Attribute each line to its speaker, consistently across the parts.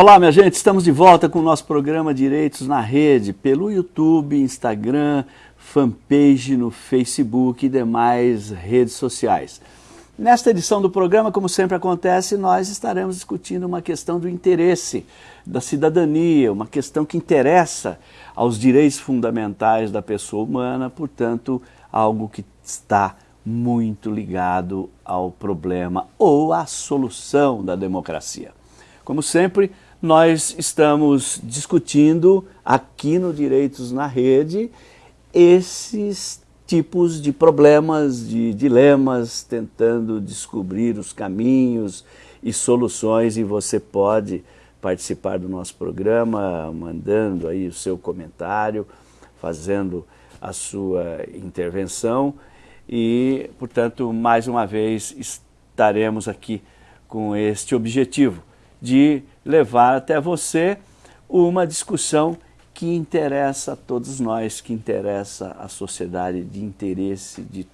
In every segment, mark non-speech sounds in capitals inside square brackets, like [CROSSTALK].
Speaker 1: Olá, minha gente, estamos de volta com o nosso programa Direitos na Rede, pelo YouTube, Instagram, fanpage no Facebook e demais redes sociais. Nesta edição do programa, como sempre acontece, nós estaremos discutindo uma questão do interesse da cidadania, uma questão que interessa aos direitos fundamentais da pessoa humana, portanto, algo que está muito ligado ao problema ou à solução da democracia. Como sempre, nós estamos discutindo aqui no Direitos na Rede esses tipos de problemas, de dilemas, tentando descobrir os caminhos e soluções e você pode participar do nosso programa mandando aí o seu comentário, fazendo a sua intervenção. E, portanto, mais uma vez estaremos aqui com este objetivo de levar até você uma discussão que interessa a todos nós, que interessa a sociedade, de interesse de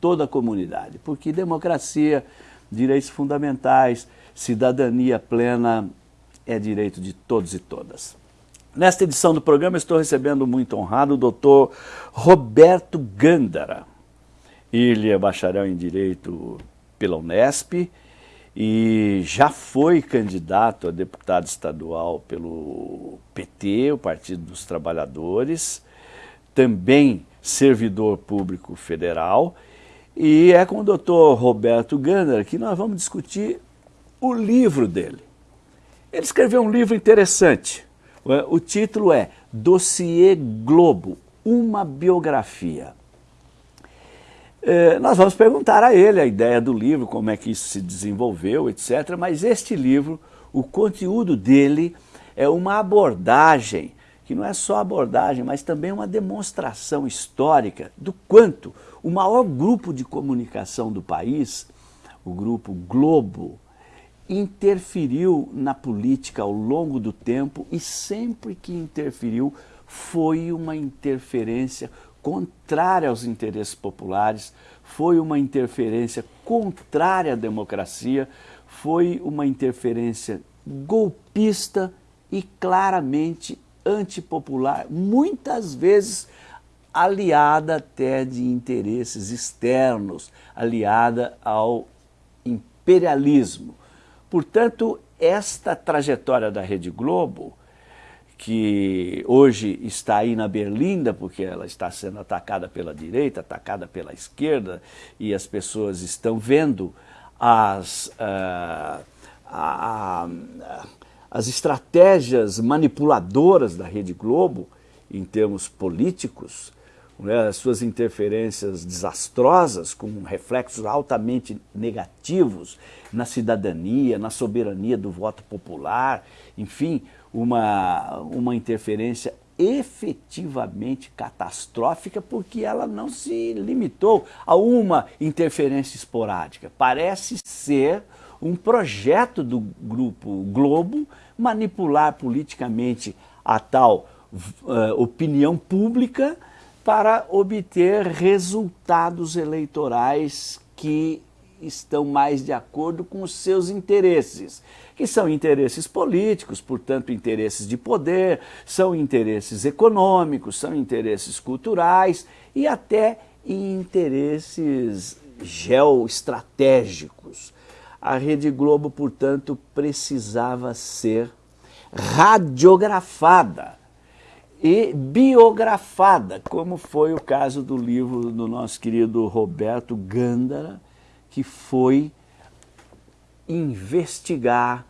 Speaker 1: toda a comunidade. Porque democracia, direitos fundamentais, cidadania plena é direito de todos e todas. Nesta edição do programa estou recebendo muito honrado o doutor Roberto Gândara. Ele é bacharel em Direito pela Unesp, e já foi candidato a deputado estadual pelo PT, o Partido dos Trabalhadores, também servidor público federal, e é com o doutor Roberto Gander que nós vamos discutir o livro dele. Ele escreveu um livro interessante, o título é Dossiê Globo, uma biografia. É, nós vamos perguntar a ele a ideia do livro, como é que isso se desenvolveu, etc. Mas este livro, o conteúdo dele é uma abordagem, que não é só abordagem, mas também uma demonstração histórica do quanto o maior grupo de comunicação do país, o grupo Globo, interferiu na política ao longo do tempo e sempre que interferiu foi uma interferência contrária aos interesses populares, foi uma interferência contrária à democracia, foi uma interferência golpista e claramente antipopular, muitas vezes aliada até de interesses externos, aliada ao imperialismo. Portanto, esta trajetória da Rede Globo que hoje está aí na Berlinda, porque ela está sendo atacada pela direita, atacada pela esquerda, e as pessoas estão vendo as, uh, a, a, as estratégias manipuladoras da Rede Globo, em termos políticos, né, as suas interferências desastrosas, com reflexos altamente negativos na cidadania, na soberania do voto popular, enfim, uma, uma interferência efetivamente catastrófica porque ela não se limitou a uma interferência esporádica. Parece ser um projeto do Grupo Globo manipular politicamente a tal uh, opinião pública para obter resultados eleitorais que estão mais de acordo com os seus interesses, que são interesses políticos, portanto interesses de poder, são interesses econômicos, são interesses culturais e até interesses geoestratégicos. A Rede Globo, portanto, precisava ser radiografada e biografada, como foi o caso do livro do nosso querido Roberto Gândara, que foi investigar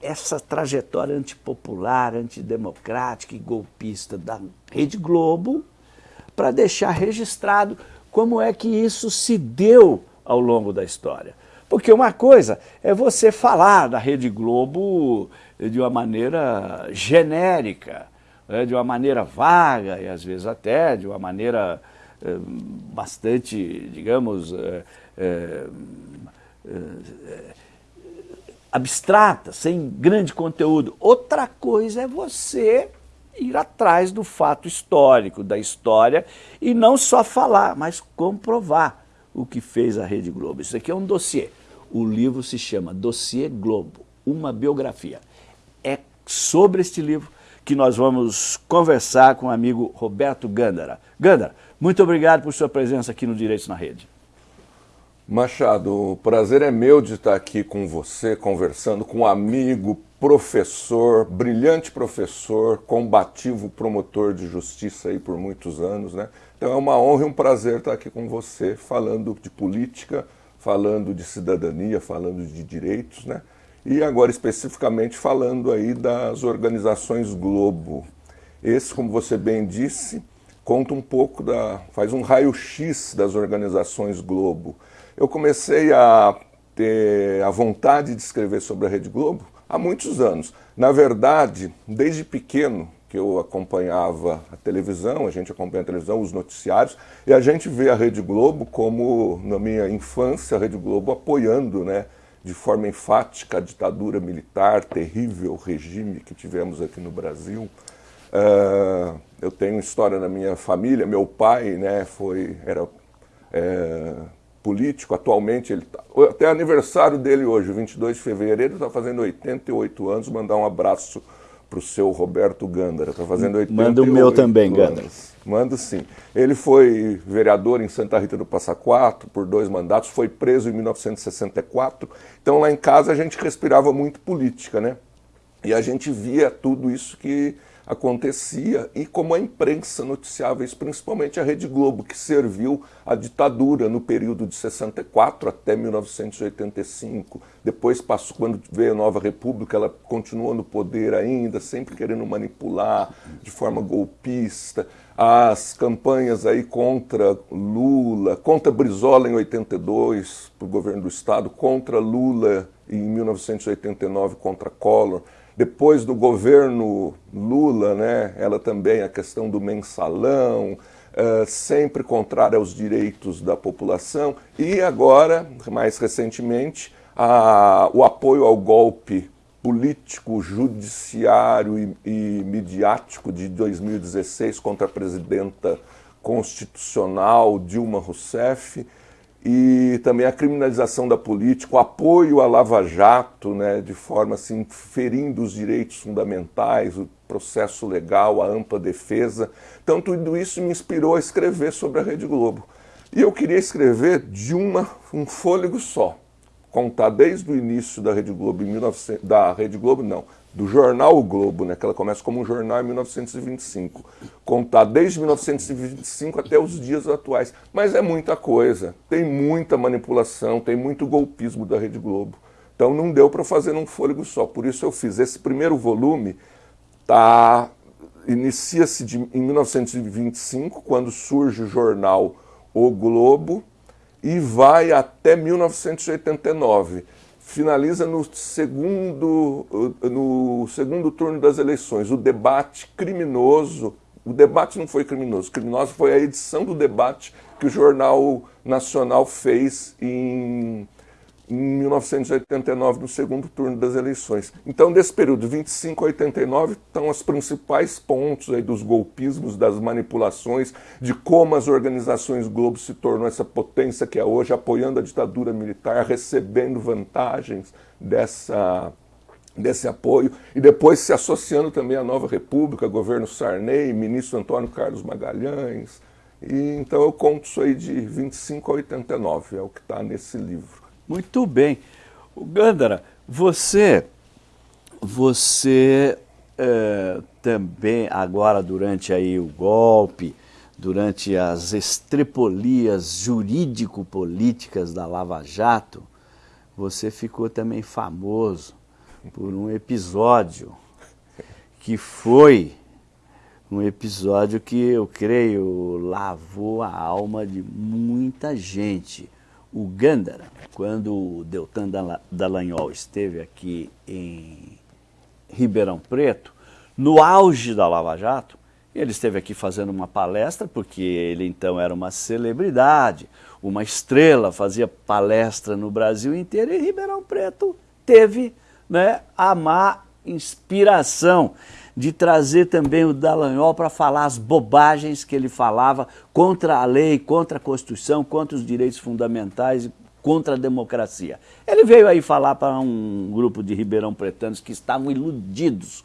Speaker 1: essa trajetória antipopular, antidemocrática e golpista da Rede Globo para deixar registrado como é que isso se deu ao longo da história. Porque uma coisa é você falar da Rede Globo de uma maneira genérica, né, de uma maneira vaga e às vezes até de uma maneira eh, bastante, digamos, eh, é, é, abstrata, sem grande conteúdo. Outra coisa é você ir atrás do fato histórico, da história, e não só falar, mas comprovar o que fez a Rede Globo. Isso aqui é um dossiê. O livro se chama Dossiê Globo, uma biografia. É sobre este livro que nós vamos conversar com o amigo Roberto Gândara. Gândara, muito obrigado por sua presença aqui no Direitos na Rede.
Speaker 2: Machado, o prazer é meu de estar aqui com você, conversando com um amigo, professor, brilhante professor, combativo promotor de justiça aí por muitos anos, né? Então é uma honra e um prazer estar aqui com você, falando de política, falando de cidadania, falando de direitos, né? E agora especificamente falando aí das organizações Globo. Esse, como você bem disse, conta um pouco da, faz um raio-x das organizações Globo eu comecei a ter a vontade de escrever sobre a Rede Globo há muitos anos. Na verdade, desde pequeno, que eu acompanhava a televisão, a gente acompanha a televisão, os noticiários, e a gente vê a Rede Globo como, na minha infância, a Rede Globo apoiando, né, de forma enfática a ditadura militar, terrível regime que tivemos aqui no Brasil. Uh, eu tenho história na minha família, meu pai né, foi, era é, político, atualmente, ele tá, até aniversário dele hoje, 22 de fevereiro, está fazendo 88 anos, mandar um abraço para o seu Roberto Gândara, está fazendo 88
Speaker 1: Manda o meu também, Gândara.
Speaker 2: Manda sim. Ele foi vereador em Santa Rita do Passa Quatro por dois mandatos, foi preso em 1964, então lá em casa a gente respirava muito política, né? E a gente via tudo isso que acontecia e como a imprensa noticiava isso, principalmente a Rede Globo, que serviu à ditadura no período de 64 até 1985. Depois passou, quando veio a Nova República, ela continuou no poder ainda, sempre querendo manipular de forma golpista. As campanhas aí contra Lula, contra Brizola em 82, para o governo do Estado, contra Lula em 1989, contra Collor depois do governo Lula, né, ela também, a questão do mensalão, uh, sempre contrária aos direitos da população, e agora, mais recentemente, a, o apoio ao golpe político, judiciário e, e midiático de 2016 contra a presidenta constitucional Dilma Rousseff, e também a criminalização da política, o apoio à Lava Jato, né, de forma assim, ferindo os direitos fundamentais, o processo legal, a ampla defesa. Então tudo isso me inspirou a escrever sobre a Rede Globo. E eu queria escrever de uma, um fôlego só, contar desde o início da Rede Globo, em 1900, da Rede Globo não, do jornal o Globo, né, que ela começa como um jornal em 1925, contar desde 1925 até os dias atuais. Mas é muita coisa, tem muita manipulação, tem muito golpismo da Rede Globo. Então não deu para fazer num fôlego só. Por isso eu fiz esse primeiro volume, tá inicia-se em 1925, quando surge o jornal O Globo, e vai até 1989 finaliza no segundo, no segundo turno das eleições, o debate criminoso. O debate não foi criminoso, criminoso foi a edição do debate que o Jornal Nacional fez em em 1989, no segundo turno das eleições. Então, desse período, 25 a 89, estão os principais pontos aí dos golpismos, das manipulações, de como as organizações Globo se tornou essa potência que é hoje, apoiando a ditadura militar, recebendo vantagens dessa, desse apoio, e depois se associando também à Nova República, governo Sarney, ministro Antônio Carlos Magalhães. E, então eu conto isso aí de 25 a 89, é o que está nesse livro.
Speaker 1: Muito bem. Gandara, você, você é, também agora durante aí o golpe, durante as estrepolias jurídico-políticas da Lava Jato, você ficou também famoso por um episódio que foi um episódio que eu creio lavou a alma de muita gente o Gândara, quando o Deltan Dallagnol esteve aqui em Ribeirão Preto, no auge da Lava Jato, ele esteve aqui fazendo uma palestra, porque ele então era uma celebridade, uma estrela, fazia palestra no Brasil inteiro, e Ribeirão Preto teve né, a má inspiração de trazer também o Dallagnol para falar as bobagens que ele falava contra a lei, contra a Constituição, contra os direitos fundamentais e contra a democracia. Ele veio aí falar para um grupo de ribeirão pretanos que estavam iludidos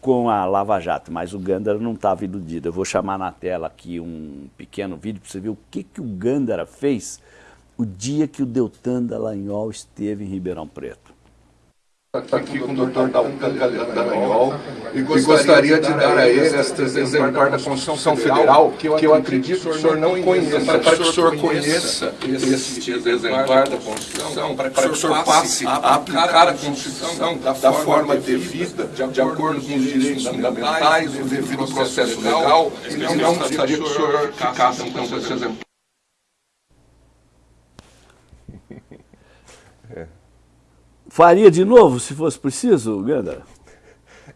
Speaker 1: com a Lava Jato, mas o Gandara não estava iludido. Eu vou chamar na tela aqui um pequeno vídeo para você ver o que, que o Gandara fez o dia que o Deltan Dallagnol esteve em Ribeirão Preto
Speaker 2: aqui com o doutor Dallagnol e gostaria de dar a ele este exemplar da Constituição Federal, que eu acredito que o senhor não conheça, para que o senhor conheça este exemplar da Constituição, para que o senhor passe a aplicar a Constituição da forma devida, de acordo com os direitos fundamentais, o devido processo legal, e não gostaria que o senhor ficasse então com esse exemplar.
Speaker 1: Faria de novo, se fosse preciso, Ganda?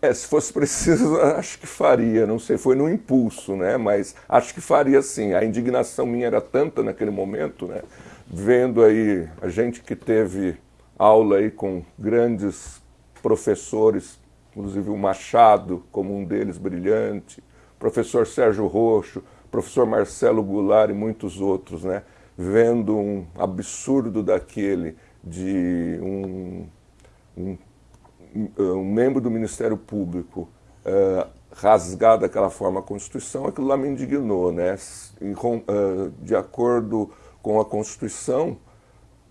Speaker 2: É, se fosse preciso, [LAUGHS] acho que faria, não sei, foi no impulso, né? Mas acho que faria sim. A indignação minha era tanta naquele momento, né? Vendo aí a gente que teve aula aí com grandes professores, inclusive o Machado como um deles brilhante, professor Sérgio Roxo, professor Marcelo Goulart e muitos outros, né? Vendo um absurdo daquele de um, um, um membro do Ministério Público uh, rasgar daquela forma a Constituição, aquilo lá me indignou. Né? uh, de acordo com a Constituição,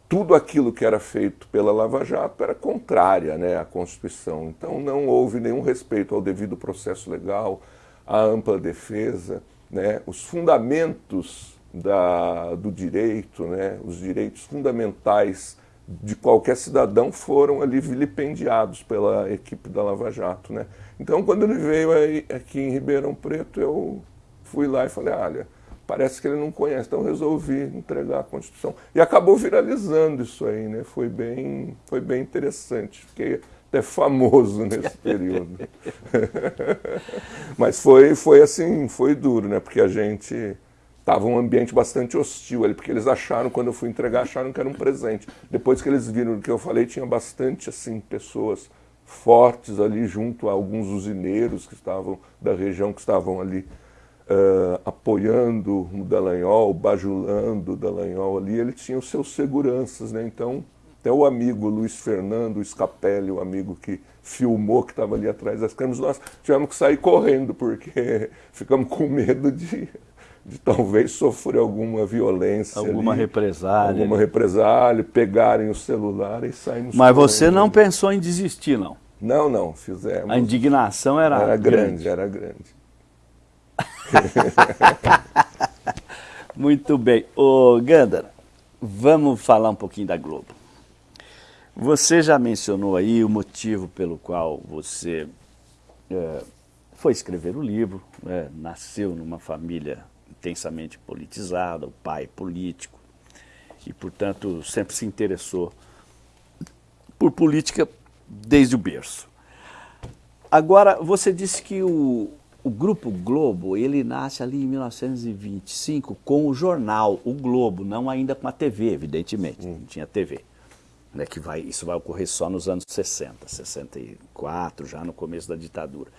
Speaker 2: tudo aquilo que era feito pela Lava Jato era contrária né, à Constituição. Então não houve nenhum respeito ao devido processo legal, à ampla defesa, né, os fundamentos da, do direito, né, os direitos fundamentais de qualquer cidadão foram ali vilipendiados pela equipe da Lava Jato. Né? Então, quando ele veio aí, aqui em Ribeirão Preto, eu fui lá e falei, olha, parece que ele não conhece, então resolvi entregar a Constituição. E acabou viralizando isso aí, né? Foi bem, foi bem interessante. Fiquei até famoso nesse [LAUGHS] período. [LAUGHS] Mas foi, foi assim, foi duro, né? Porque a gente Estava um ambiente bastante hostil ali, porque eles acharam, quando eu fui entregar, acharam que era um presente. Depois que eles viram o que eu falei, tinha bastante assim pessoas fortes ali junto a alguns usineiros que estavam da região que estavam ali uh, apoiando o Dallagnol, bajulando o Dallagnol ali. Ele tinha os seus seguranças, né? Então, até o amigo Luiz Fernando Scapelli, o amigo que filmou que estava ali atrás das câmeras, nós tivemos que sair correndo porque [LAUGHS] ficamos com medo de de [LAUGHS] talvez sofrer alguma violência.
Speaker 1: Alguma ali, represália.
Speaker 2: Alguma represália, pegarem o celular e saírem.
Speaker 1: Mas você não pensou em desistir, não?
Speaker 2: Não, não, fizemos.
Speaker 1: A indignação era,
Speaker 2: era grande. grande. Era grande, [LAUGHS]
Speaker 1: Muito bem. Ô, Gandara, vamos falar um pouquinho da Globo. Você já mencionou aí o motivo pelo qual você é, foi escrever o livro, é, nasceu numa família intensamente politizada, o pai político, e, portanto, sempre se interessou por política desde o berço. Agora, você disse que o, o Grupo Globo, ele nasce ali em 1925 com o jornal, o Globo, não ainda com a TV, evidentemente, hum. não tinha TV. Né, que vai, isso vai ocorrer só nos anos 60, 64, já no começo da ditadura,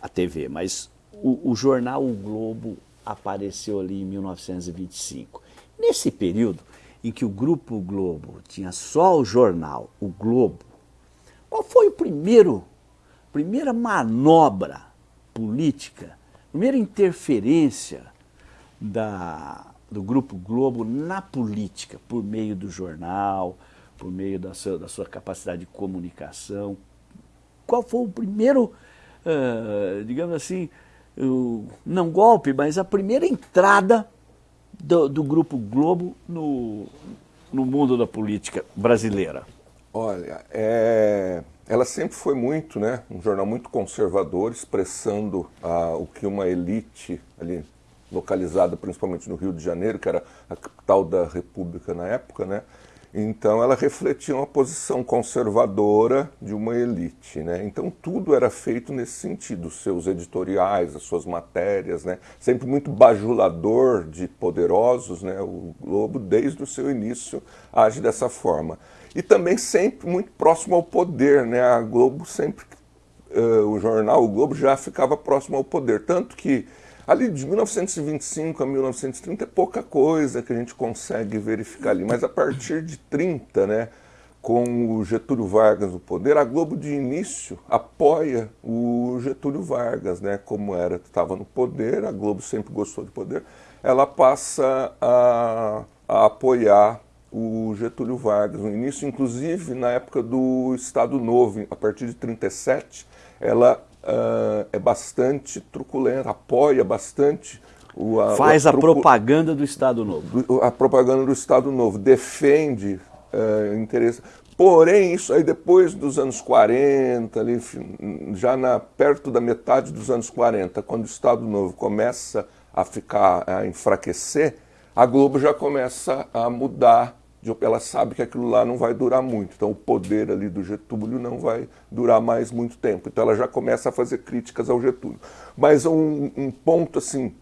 Speaker 1: a TV. Mas o, o jornal O Globo apareceu ali em 1925. Nesse período em que o Grupo Globo tinha só o jornal, o Globo, qual foi o primeiro, primeira manobra política, primeira interferência da, do Grupo Globo na política, por meio do jornal, por meio da sua, da sua capacidade de comunicação? Qual foi o primeiro, uh, digamos assim, não golpe, mas a primeira entrada do, do Grupo Globo no, no mundo da política brasileira?
Speaker 2: Olha, é, ela sempre foi muito, né, um jornal muito conservador, expressando ah, o que uma elite ali localizada principalmente no Rio de Janeiro, que era a capital da República na época, né, então ela refletia uma posição conservadora de uma elite. Né? Então tudo era feito nesse sentido, seus editoriais, as suas matérias, né? sempre muito bajulador de poderosos. Né? O Globo, desde o seu início, age dessa forma. E também sempre muito próximo ao poder. Né? A Globo sempre, uh, o jornal, o Globo já ficava próximo ao poder. Tanto que Ali de 1925 a 1930 é pouca coisa que a gente consegue verificar ali, mas a partir de 30, né, com o Getúlio Vargas no poder, a Globo de início apoia o Getúlio Vargas, né? Como era, estava no poder, a Globo sempre gostou de poder, ela passa a, a apoiar o Getúlio Vargas no início, inclusive na época do Estado Novo, a partir de 37, ela uh, é bastante truculenta, apoia bastante
Speaker 1: o, a, Faz a, a propaganda do Estado Novo.
Speaker 2: A propaganda do Estado Novo, defende uh, interesse. Porém, isso aí depois dos anos 40, ali, já na, perto da metade dos anos 40, quando o Estado Novo começa a ficar, a enfraquecer, a Globo já começa a mudar, ela sabe que aquilo lá não vai durar muito, então o poder ali do Getúlio não vai durar mais muito tempo, então ela já começa a fazer críticas ao Getúlio. Mas um, um ponto assim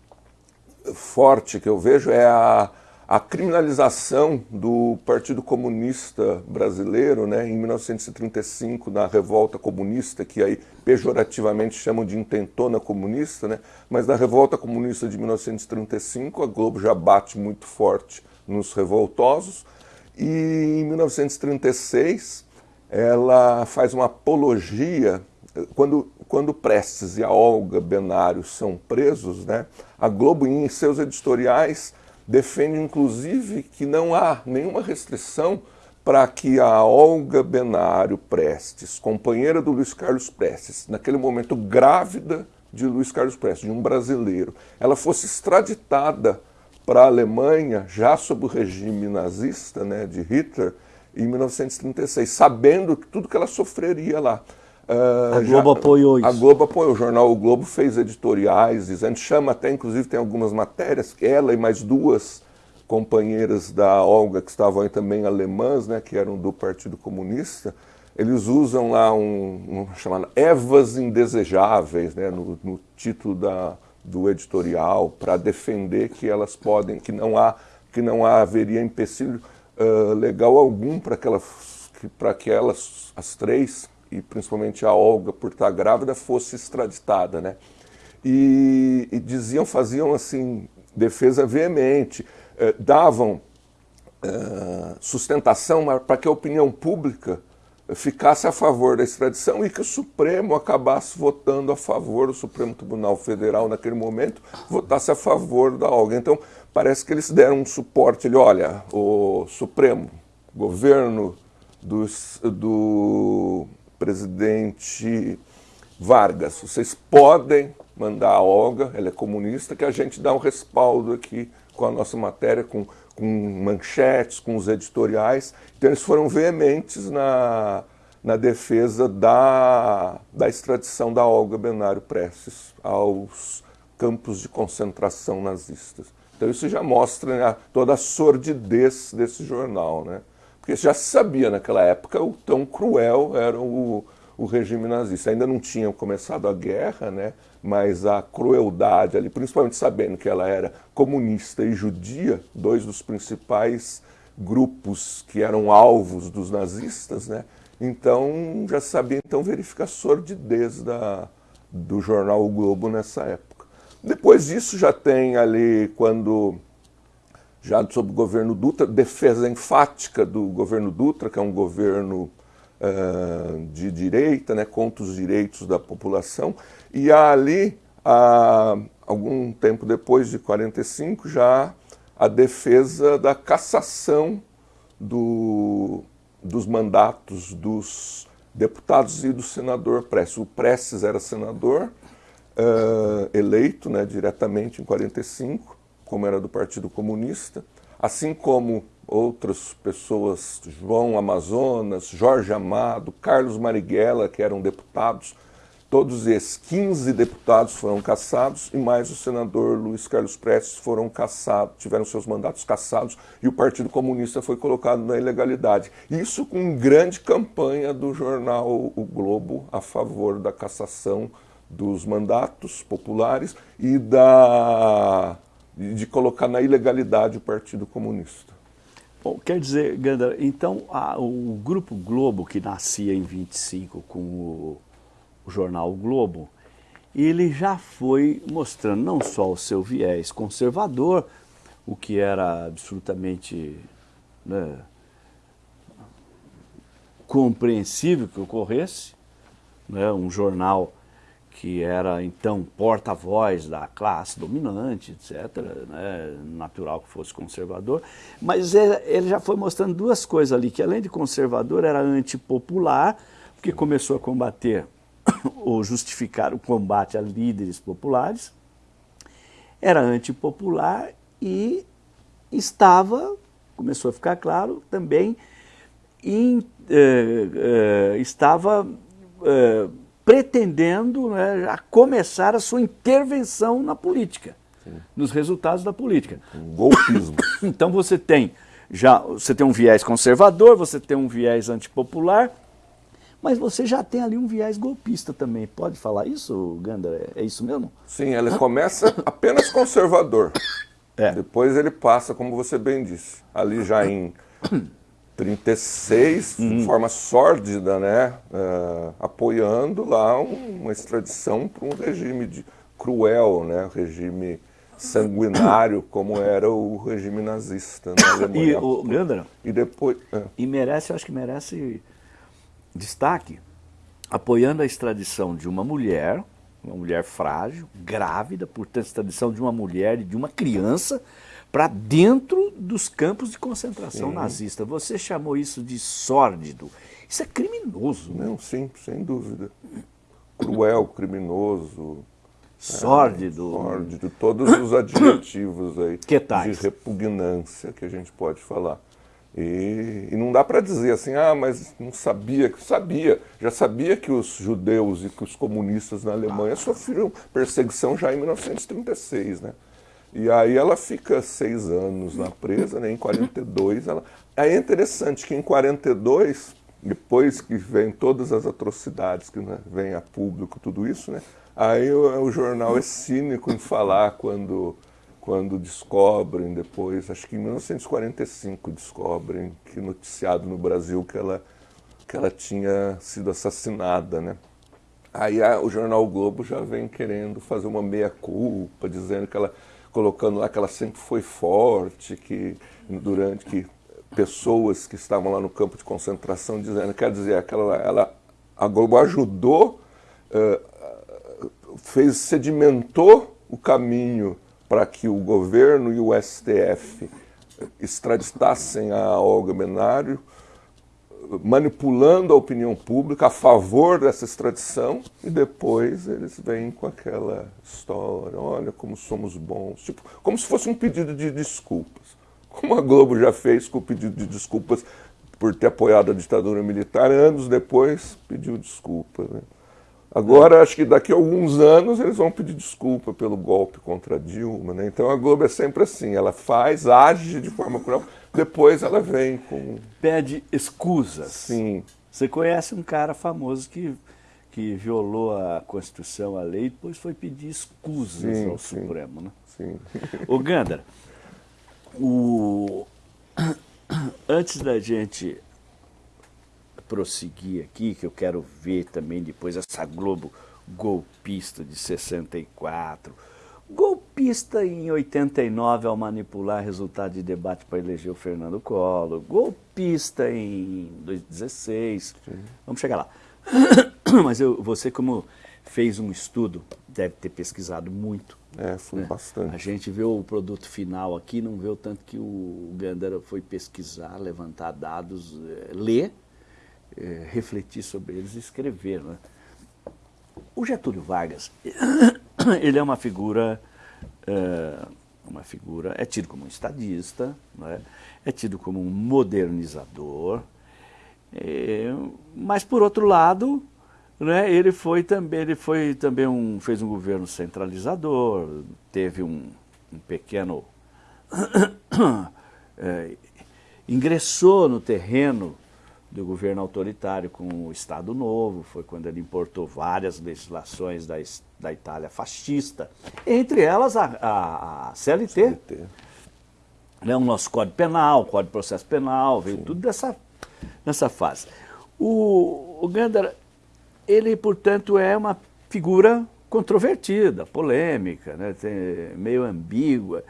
Speaker 2: forte que eu vejo é a, a criminalização do Partido Comunista Brasileiro, né, em 1935, na Revolta Comunista, que aí pejorativamente chamam de intentona comunista, né, mas na Revolta Comunista de 1935 a Globo já bate muito forte nos revoltosos, e em 1936 ela faz uma apologia, quando, quando Prestes e a Olga Benário são presos, né, a Globo em seus editoriais defende inclusive que não há nenhuma restrição para que a Olga Benário Prestes, companheira do Luiz Carlos Prestes, naquele momento grávida de Luiz Carlos Prestes, de um brasileiro, ela fosse extraditada para a Alemanha, já sob o regime nazista né, de Hitler, em 1936, sabendo tudo que ela sofreria lá.
Speaker 1: Uh, a Globo já, apoiou isso.
Speaker 2: A Globo apoiou. O jornal O Globo fez editoriais dizendo, chama até, inclusive tem algumas matérias, que ela e mais duas companheiras da Olga, que estavam aí também alemãs, né, que eram do Partido Comunista, eles usam lá um, um chamado Evas Indesejáveis, né, no, no título da, do editorial, para defender que elas podem, que não há, que não há, haveria empecilho uh, legal algum para que, que, que elas, as três, e principalmente a Olga, por estar grávida, fosse extraditada, né? E, e diziam, faziam assim, defesa veemente, eh, davam eh, sustentação para que a opinião pública ficasse a favor da extradição e que o Supremo acabasse votando a favor, o Supremo Tribunal Federal naquele momento votasse a favor da Olga. Então parece que eles deram um suporte, ele, olha, o Supremo, governo dos, do presidente Vargas, vocês podem mandar a Olga, ela é comunista, que a gente dá um respaldo aqui com a nossa matéria, com, com manchetes, com os editoriais. Então eles foram veementes na, na defesa da, da extradição da Olga Benário Prestes aos campos de concentração nazistas. Então isso já mostra né, toda a sordidez desse jornal, né? Porque já se sabia naquela época o tão cruel era o, o regime nazista. Ainda não tinha começado a guerra, né? Mas a crueldade ali, principalmente sabendo que ela era comunista e judia, dois dos principais grupos que eram alvos dos nazistas, né? então já sabia então verificar a sordidez da, do jornal o Globo nessa época. Depois disso já tem ali, quando já sob o governo Dutra, defesa enfática do governo Dutra, que é um governo uh, de direita, né, contra os direitos da população, e ali, uh, algum tempo depois de 45, já a defesa da cassação do, dos mandatos dos deputados e do senador Prestes. O Prestes era senador, uh, eleito né, diretamente em 45, como era do Partido Comunista, assim como outras pessoas, João Amazonas, Jorge Amado, Carlos Marighella, que eram deputados, todos esses 15 deputados foram cassados e mais o senador Luiz Carlos Prestes foram cassados, tiveram seus mandatos cassados e o Partido Comunista foi colocado na ilegalidade. Isso com grande campanha do jornal O Globo a favor da cassação dos mandatos populares e da de colocar na ilegalidade o Partido Comunista.
Speaker 1: Bom, quer dizer, Ganda, então a, o Grupo Globo, que nascia em 25 com o jornal o Globo, ele já foi mostrando não só o seu viés conservador, o que era absolutamente né, compreensível que ocorresse, né, um jornal que era então porta-voz da classe dominante, etc., né, natural que fosse conservador, mas ele já foi mostrando duas coisas ali, que além de conservador era antipopular, porque começou a combater ou justificar o combate a líderes populares, era antipopular e estava, começou a ficar claro, também in, eh, eh, estava eh, pretendendo né, a começar a sua intervenção na política, Sim. nos resultados da política.
Speaker 2: Um golpismo. [COUGHS]
Speaker 1: então você tem já você tem um viés conservador, você tem um viés antipopular, mas você já tem ali um viés golpista também. Pode falar isso, Ganda? É isso mesmo?
Speaker 2: Sim, ele começa apenas conservador. É. Depois ele passa, como você bem disse, ali já em 36, uhum. de forma sórdida, né, uh, apoiando lá um, uma extradição para um regime de, cruel, né, regime sanguinário como era o regime nazista na Alemanha.
Speaker 1: E, o, Gandra,
Speaker 2: e depois...
Speaker 1: É. E merece, eu acho que merece destaque, apoiando a extradição de uma mulher, uma mulher frágil, grávida, portanto, extradição de uma mulher e de uma criança para dentro dos campos de concentração sim. nazista. Você chamou isso de sórdido. Isso é criminoso.
Speaker 2: Não, sim, sem dúvida. Cruel, criminoso.
Speaker 1: Sórdido.
Speaker 2: É, sórdido, todos os adjetivos aí de repugnância que a gente pode falar. E, e não dá para dizer assim, ah, mas não sabia, sabia, já sabia que os judeus e que os comunistas na Alemanha sofreram perseguição já em 1936, né? E aí ela fica seis anos na presa, né? em 42 ela... É interessante que em 42, depois que vem todas as atrocidades que né, vem a público, tudo isso, né? Aí o, o jornal é cínico em falar quando quando descobrem depois, acho que em 1945 descobrem que noticiado no Brasil que ela, que ela tinha sido assassinada, né? Aí a, o jornal o Globo já vem querendo fazer uma meia-culpa, dizendo que ela, colocando lá que ela sempre foi forte, que durante que pessoas que estavam lá no campo de concentração dizendo, quer dizer, aquela, ela, a Globo ajudou, uh, fez, sedimentou o caminho para que o governo e o STF extraditassem a Olga Benário, manipulando a opinião pública a favor dessa extradição, e depois eles vêm com aquela história, olha como somos bons, tipo, como se fosse um pedido de desculpas. Como a Globo já fez com o pedido de desculpas por ter apoiado a ditadura militar, anos depois pediu desculpa. Né? Agora, acho que daqui a alguns anos eles vão pedir desculpa pelo golpe contra Dilma. Né? Então a Globo é sempre assim, ela faz, age de forma cruel, depois ela vem com...
Speaker 1: Pede escusas.
Speaker 2: Sim.
Speaker 1: Você conhece um cara famoso que, que violou a Constituição, a lei, e depois foi pedir escusas sim, ao sim, Supremo. Né?
Speaker 2: Sim.
Speaker 1: Ô Gandara, o... [COUGHS] antes da gente prosseguir aqui, que eu quero ver também depois essa Globo golpista de 64. Golpista em 89 ao manipular resultado de debate para eleger o Fernando Collor. Golpista em 2016. Sim. Vamos chegar lá. [COUGHS] Mas eu, você como fez um estudo, deve ter pesquisado muito.
Speaker 2: É, foi né? bastante.
Speaker 1: A gente vê o produto final aqui, não vê o tanto que o Gandara foi pesquisar, levantar dados, é, ler é, refletir sobre eles e escrever. Né? O Getúlio Vargas, [COUGHS] ele é uma figura, é, uma figura, é tido como um estadista, é? é tido como um modernizador, é, mas por outro lado, né, ele foi também, ele foi também um, fez um governo centralizador, teve um, um pequeno é, [COUGHS] ingressou no terreno do governo autoritário com o Estado Novo, foi quando ele importou várias legislações da, da Itália fascista, entre elas a, a, a CLT, CLT. Né, o nosso Código Penal, Código de Processo Penal, veio Sim. tudo dessa, nessa fase. O, o Gandara, ele, portanto, é uma figura controvertida, polêmica, né, meio ambígua.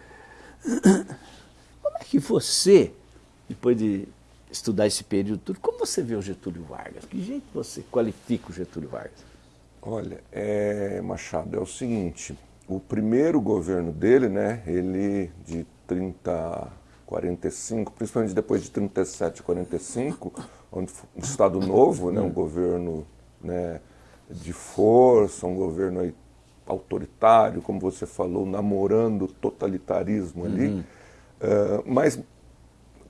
Speaker 1: [COUGHS] Como é que você, depois de estudar esse período todo. Como você vê o Getúlio Vargas? Que jeito você qualifica o Getúlio Vargas?
Speaker 2: Olha, é, Machado, é o seguinte, o primeiro governo dele, né, ele de 30, 45, principalmente depois de 37, 45, onde um Estado novo, né, um governo né, de força, um governo aí autoritário, como você falou, namorando o totalitarismo ali, uhum. uh, mas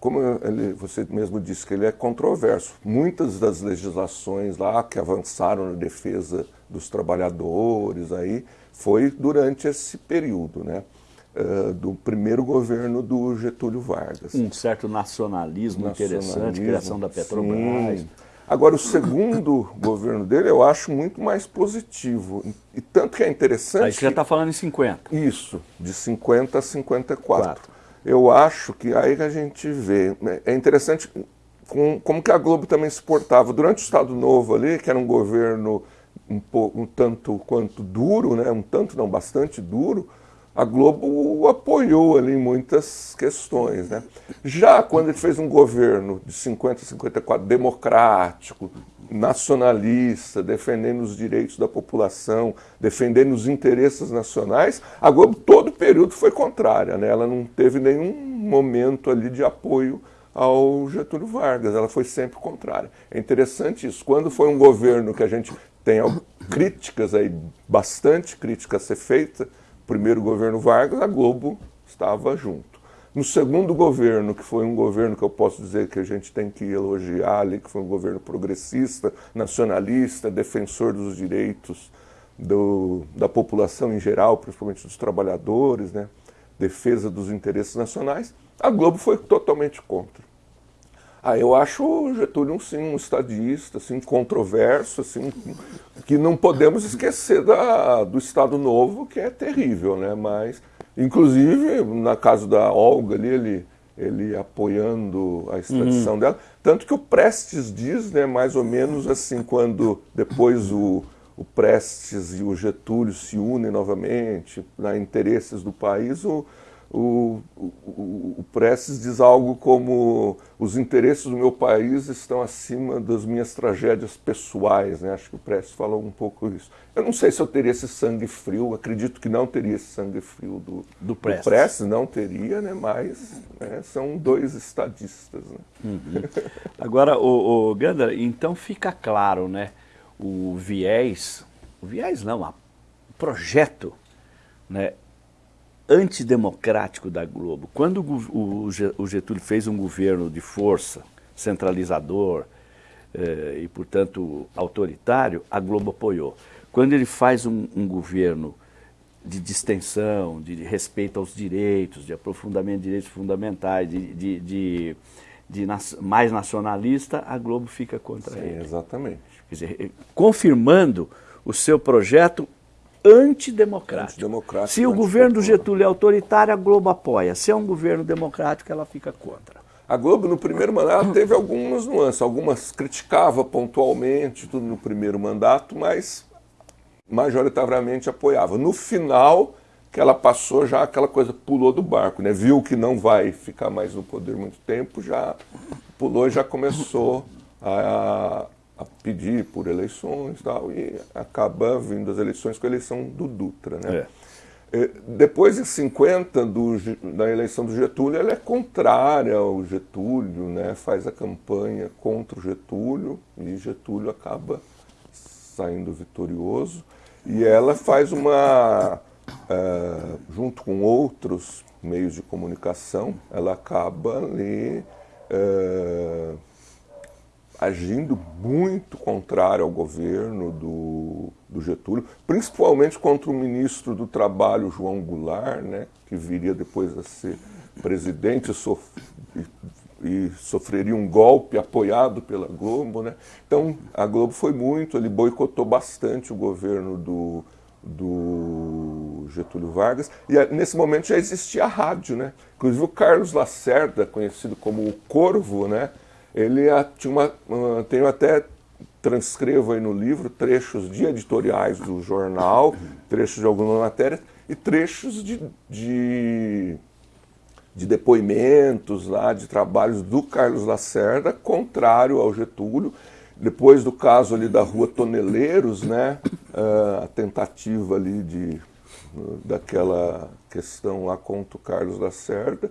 Speaker 2: como ele, você mesmo disse que ele é controverso, muitas das legislações lá que avançaram na defesa dos trabalhadores aí foi durante esse período, né? Uh, do primeiro governo do Getúlio Vargas.
Speaker 1: Um certo nacionalismo, nacionalismo interessante, criação da Petrobras. Sim.
Speaker 2: Agora, o segundo [LAUGHS] governo dele eu acho muito mais positivo. E tanto que é interessante. Aí
Speaker 1: você já está falando em 50.
Speaker 2: Isso, de 50 a 54. Quatro. Eu acho que aí a gente vê. Né, é interessante com, como que a Globo também se portava. Durante o Estado Novo ali, que era um governo um, um tanto quanto duro, né? um tanto não, bastante duro, a Globo apoiou ali em muitas questões. Né? Já quando ele fez um governo de 50 a 54 democrático, nacionalista, defendendo os direitos da população, defendendo os interesses nacionais, a Globo todo o período foi contrária. Né? Ela não teve nenhum momento ali de apoio ao Getúlio Vargas, ela foi sempre contrária. É interessante isso. Quando foi um governo que a gente tem críticas aí, bastante críticas a ser feita, primeiro governo Vargas, a Globo estava junto. No segundo governo, que foi um governo que eu posso dizer que a gente tem que elogiar ali, que foi um governo progressista, nacionalista, defensor dos direitos do, da população em geral, principalmente dos trabalhadores, né? defesa dos interesses nacionais, a Globo foi totalmente contra. Ah, eu acho o Getúlio sim, um estadista, assim, controverso, assim, que não podemos esquecer da, do Estado Novo, que é terrível, né? Mas, inclusive, na casa da Olga ali, ele, ele apoiando a extradição uhum. dela. Tanto que o Prestes diz, né, mais ou menos assim, quando depois o, o Prestes e o Getúlio se unem novamente, na interesses do país, o, o, o, o Prestes diz algo como os interesses do meu país estão acima das minhas tragédias pessoais, né? Acho que o Prestes falou um pouco isso. Eu não sei se eu teria esse sangue frio, acredito que não teria esse sangue frio do, do, Prestes. do Prestes, não teria, né? Mas né? são dois estadistas. Né?
Speaker 1: Uhum. Agora, o, o Gander, então fica claro, né? O viés, o viés não, o projeto, né? Antidemocrático da Globo. Quando o Getúlio fez um governo de força, centralizador eh, e, portanto, autoritário, a Globo apoiou. Quando ele faz um, um governo de distensão, de, respeito aos direitos, de aprofundamento de direitos fundamentais, de, de, de, de mais nacionalista, a Globo fica contra Sim, ele.
Speaker 2: Exatamente.
Speaker 1: Quer dizer, eh, confirmando o seu projeto antidemocrático. antidemocrático Se o governo do Getúlio é autoritário, a Globo apoia. Se é um governo democrático, ela fica contra.
Speaker 2: A Globo, no primeiro mandato, teve algumas nuances. Algumas criticava pontualmente, tudo no primeiro mandato, mas majoritariamente apoiava. No final, que ela passou já aquela coisa, pulou do barco, né? Viu que não vai ficar mais no poder muito tempo, já pulou e já começou a, a pedir por eleições tal, e acaba vindo as eleições com a eleição do Dutra. Né? É. é depois de 50 do, da eleição do Getúlio, ela é contrária ao Getúlio, né? faz a campanha contra o Getúlio e Getúlio acaba saindo vitorioso. E ela faz uma, uh, junto com outros meios de comunicação, ela acaba ali. Uh, agindo muito contrário ao governo do, do, Getúlio, principalmente contra o ministro do Trabalho, João Goulart, né, que viria depois a ser presidente sof e, e, sofreria um golpe apoiado pela Globo. Né? Então, a Globo foi muito, ele boicotou bastante o governo do, do Getúlio Vargas, e nesse momento já existia a rádio, né? Inclusive o Carlos Lacerda, conhecido como o Corvo, né? Ele tinha uma, tenho até transcrevo aí no livro trechos de editoriais do jornal, trechos de alguma matéria e trechos de, de, de depoimentos lá, de trabalhos do Carlos Lacerda, contrário ao Getúlio. Depois do caso ali da rua Toneleiros, né, a tentativa ali de, daquela questão lá contra o Carlos Lacerda,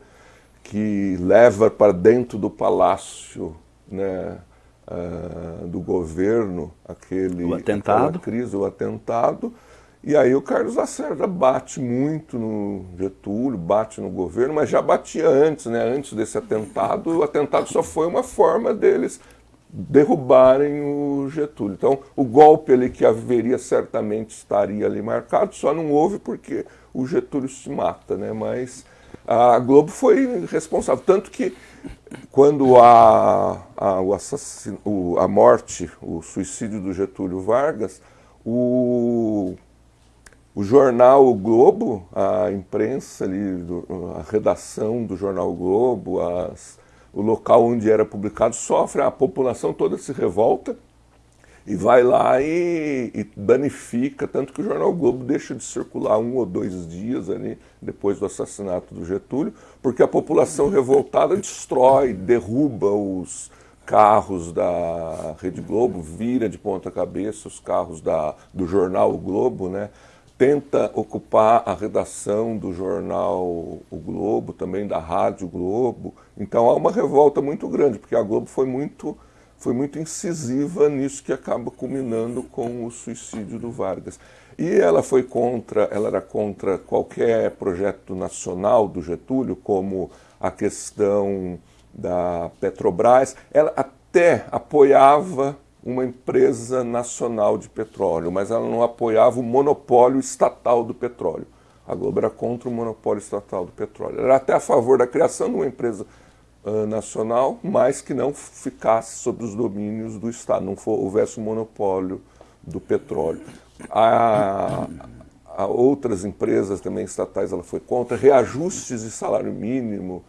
Speaker 2: que leva para dentro do palácio né, uh, do governo aquele,
Speaker 1: o atentado.
Speaker 2: crise, o atentado, e aí o Carlos Lacerda bate muito no Getúlio, bate no governo, mas já batia antes, né? Antes desse atentado, o atentado só foi uma forma deles derrubarem o Getúlio. Então, o golpe ali que haveria certamente estaria ali marcado, só não houve porque o Getúlio se mata, né? Mas a Globo foi responsável, tanto que quando a, a, o o, a morte, o suicídio do Getúlio Vargas, o o jornal o Globo, a imprensa ali, a redação do jornal o Globo, as, o local onde era publicado sofre, a população toda se revolta e vai lá e, e, danifica, tanto que o jornal Globo deixa de circular um ou dois dias ali depois do assassinato do Getúlio, porque a população [LAUGHS] revoltada destrói, derruba os carros da Rede Globo, vira de ponta cabeça os carros da, do jornal o Globo, né? tenta ocupar a redação do jornal O Globo, também da Rádio Globo. Então há uma revolta muito grande, porque a Globo foi muito, foi muito incisiva nisso que acaba culminando com o suicídio do Vargas. E ela foi contra, ela era contra qualquer projeto nacional do Getúlio, como a questão da Petrobras. Ela até apoiava uma empresa nacional de petróleo, mas ela não apoiava o monopólio estatal do petróleo. A Globo era contra o monopólio estatal do petróleo. Era até a favor da criação de uma empresa nacional, mas que não ficasse sob os domínios do Estado, não for, houvesse um monopólio do petróleo. A, a outras empresas também estatais ela foi contra, reajustes de salário mínimo,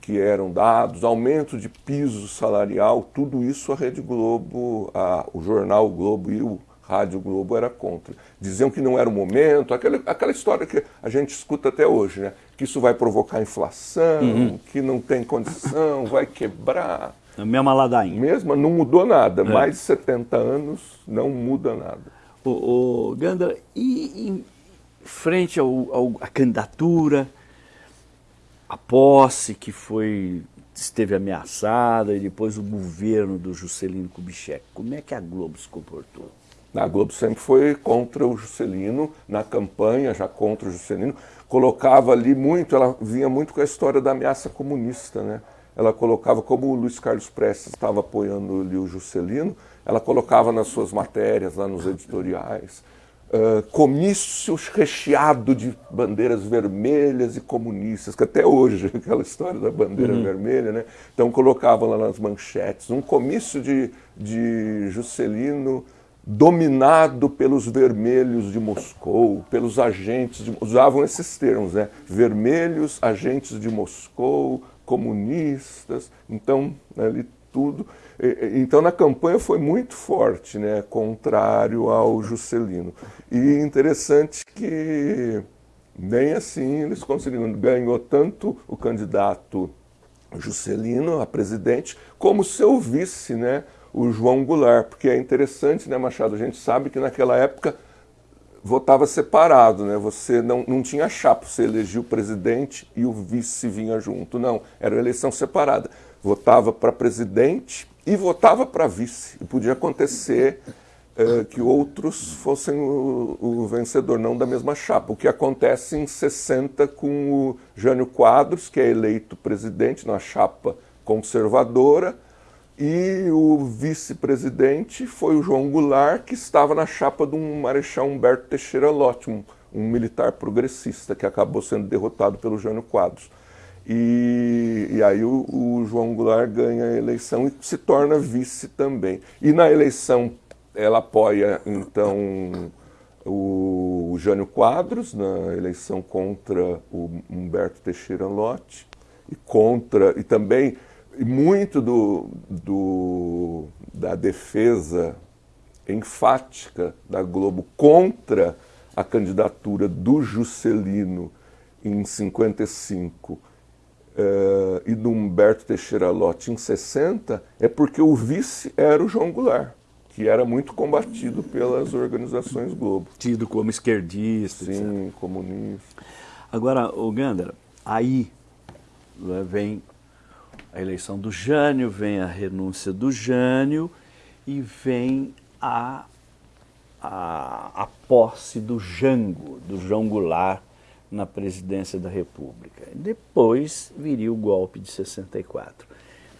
Speaker 2: que eram dados, aumento de piso salarial, tudo isso a Rede Globo, a, o jornal Globo e o Rádio Globo era contra. Diziam que não era o momento, aquela, aquela história que a gente escuta até hoje, né? Que isso vai provocar inflação, uhum. que não tem condição, vai quebrar.
Speaker 1: A mesma ladainha.
Speaker 2: Mesma, não mudou nada. É. Mais de 70 anos não muda nada.
Speaker 1: O, o Gandra, e em frente à candidatura, a posse que foi esteve ameaçada e depois o governo do Juscelino Kubitschek. Como é que a Globo se comportou?
Speaker 2: A Globo sempre foi contra o Juscelino, na campanha já contra o Juscelino, colocava ali muito, ela vinha muito com a história da ameaça comunista, né? Ela colocava, como o Luiz Carlos Prestes estava apoiando ali o Juscelino, ela colocava nas suas matérias, lá nos editoriais, uh, comícios recheado de bandeiras vermelhas e comunistas, que até hoje, [LAUGHS] aquela história da bandeira uhum. vermelha, né? Então colocavam lá nas manchetes, um comício de, de Juscelino dominado pelos vermelhos de Moscou, pelos agentes, de, usavam esses termos, né? Vermelhos, agentes de Moscou, comunistas, então ali tudo. Então, na campanha foi muito forte, né, contrário ao Juscelino. E interessante que nem assim eles conseguiram. Ganhou tanto o candidato Juscelino a presidente, como seu vice, né, o João Goulart. Porque é interessante, né, Machado? A gente sabe que naquela época votava separado, né? Você não, não tinha chapa, você elegia o presidente e o vice vinha junto. Não, era eleição separada. Votava para presidente e votava para vice. E podia acontecer é, que outros fossem o, o, vencedor, não da mesma chapa. O que acontece em 60 com o Jânio Quadros, que é eleito presidente na chapa conservadora, e o vice-presidente foi o João Goulart, que estava na chapa do Marechal Humberto Teixeira Lott, um, militar progressista que acabou sendo derrotado pelo Jânio Quadros. E, e aí o, o, João Goulart ganha a eleição e se torna vice também. E na eleição ela apoia então o, o Jânio Quadros na eleição contra o Humberto Teixeira Lott e contra e também muito do, do, da defesa enfática da Globo contra a candidatura do Juscelino em 55 uh, e do Humberto Teixeira Lott em 60 é porque o vice era o João Goulart, que era muito combatido pelas organizações Globo.
Speaker 1: Tido como esquerdista.
Speaker 2: Sim, etc. comunista.
Speaker 1: Agora, o Gandara, aí né, vem a eleição do Jânio, vem a renúncia do Jânio e vem a, a, a posse do Jango, do João Goulart, na presidência da República. Depois viria o golpe de 64.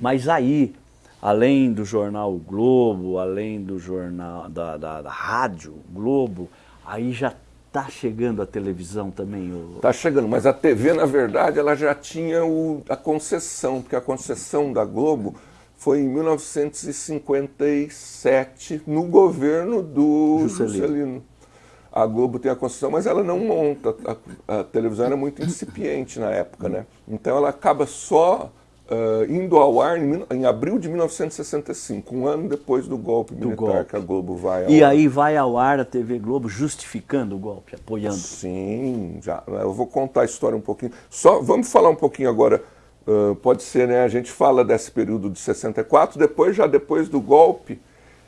Speaker 1: Mas aí, além do jornal o Globo, além do jornal da, da, da rádio Globo, aí já está chegando a televisão também?
Speaker 2: Está o... chegando, mas a TV, na verdade, ela já tinha o, a concessão, porque a concessão da Globo foi em 1957, no governo do Juscelino. Juscelino a Globo tem a concessão, mas ela não monta. A, a, televisão era muito incipiente na época, né? Então ela acaba só uh, indo ao ar em, em, abril de 1965, um ano depois do golpe do militar golpe. que a Globo vai ao
Speaker 1: E
Speaker 2: ar.
Speaker 1: aí vai ao ar a TV Globo justificando o golpe, apoiando.
Speaker 2: Sim, já. Eu vou contar a história um pouquinho. Só vamos falar um pouquinho agora. Uh, pode ser, né? A gente fala desse período de 64, depois já depois do golpe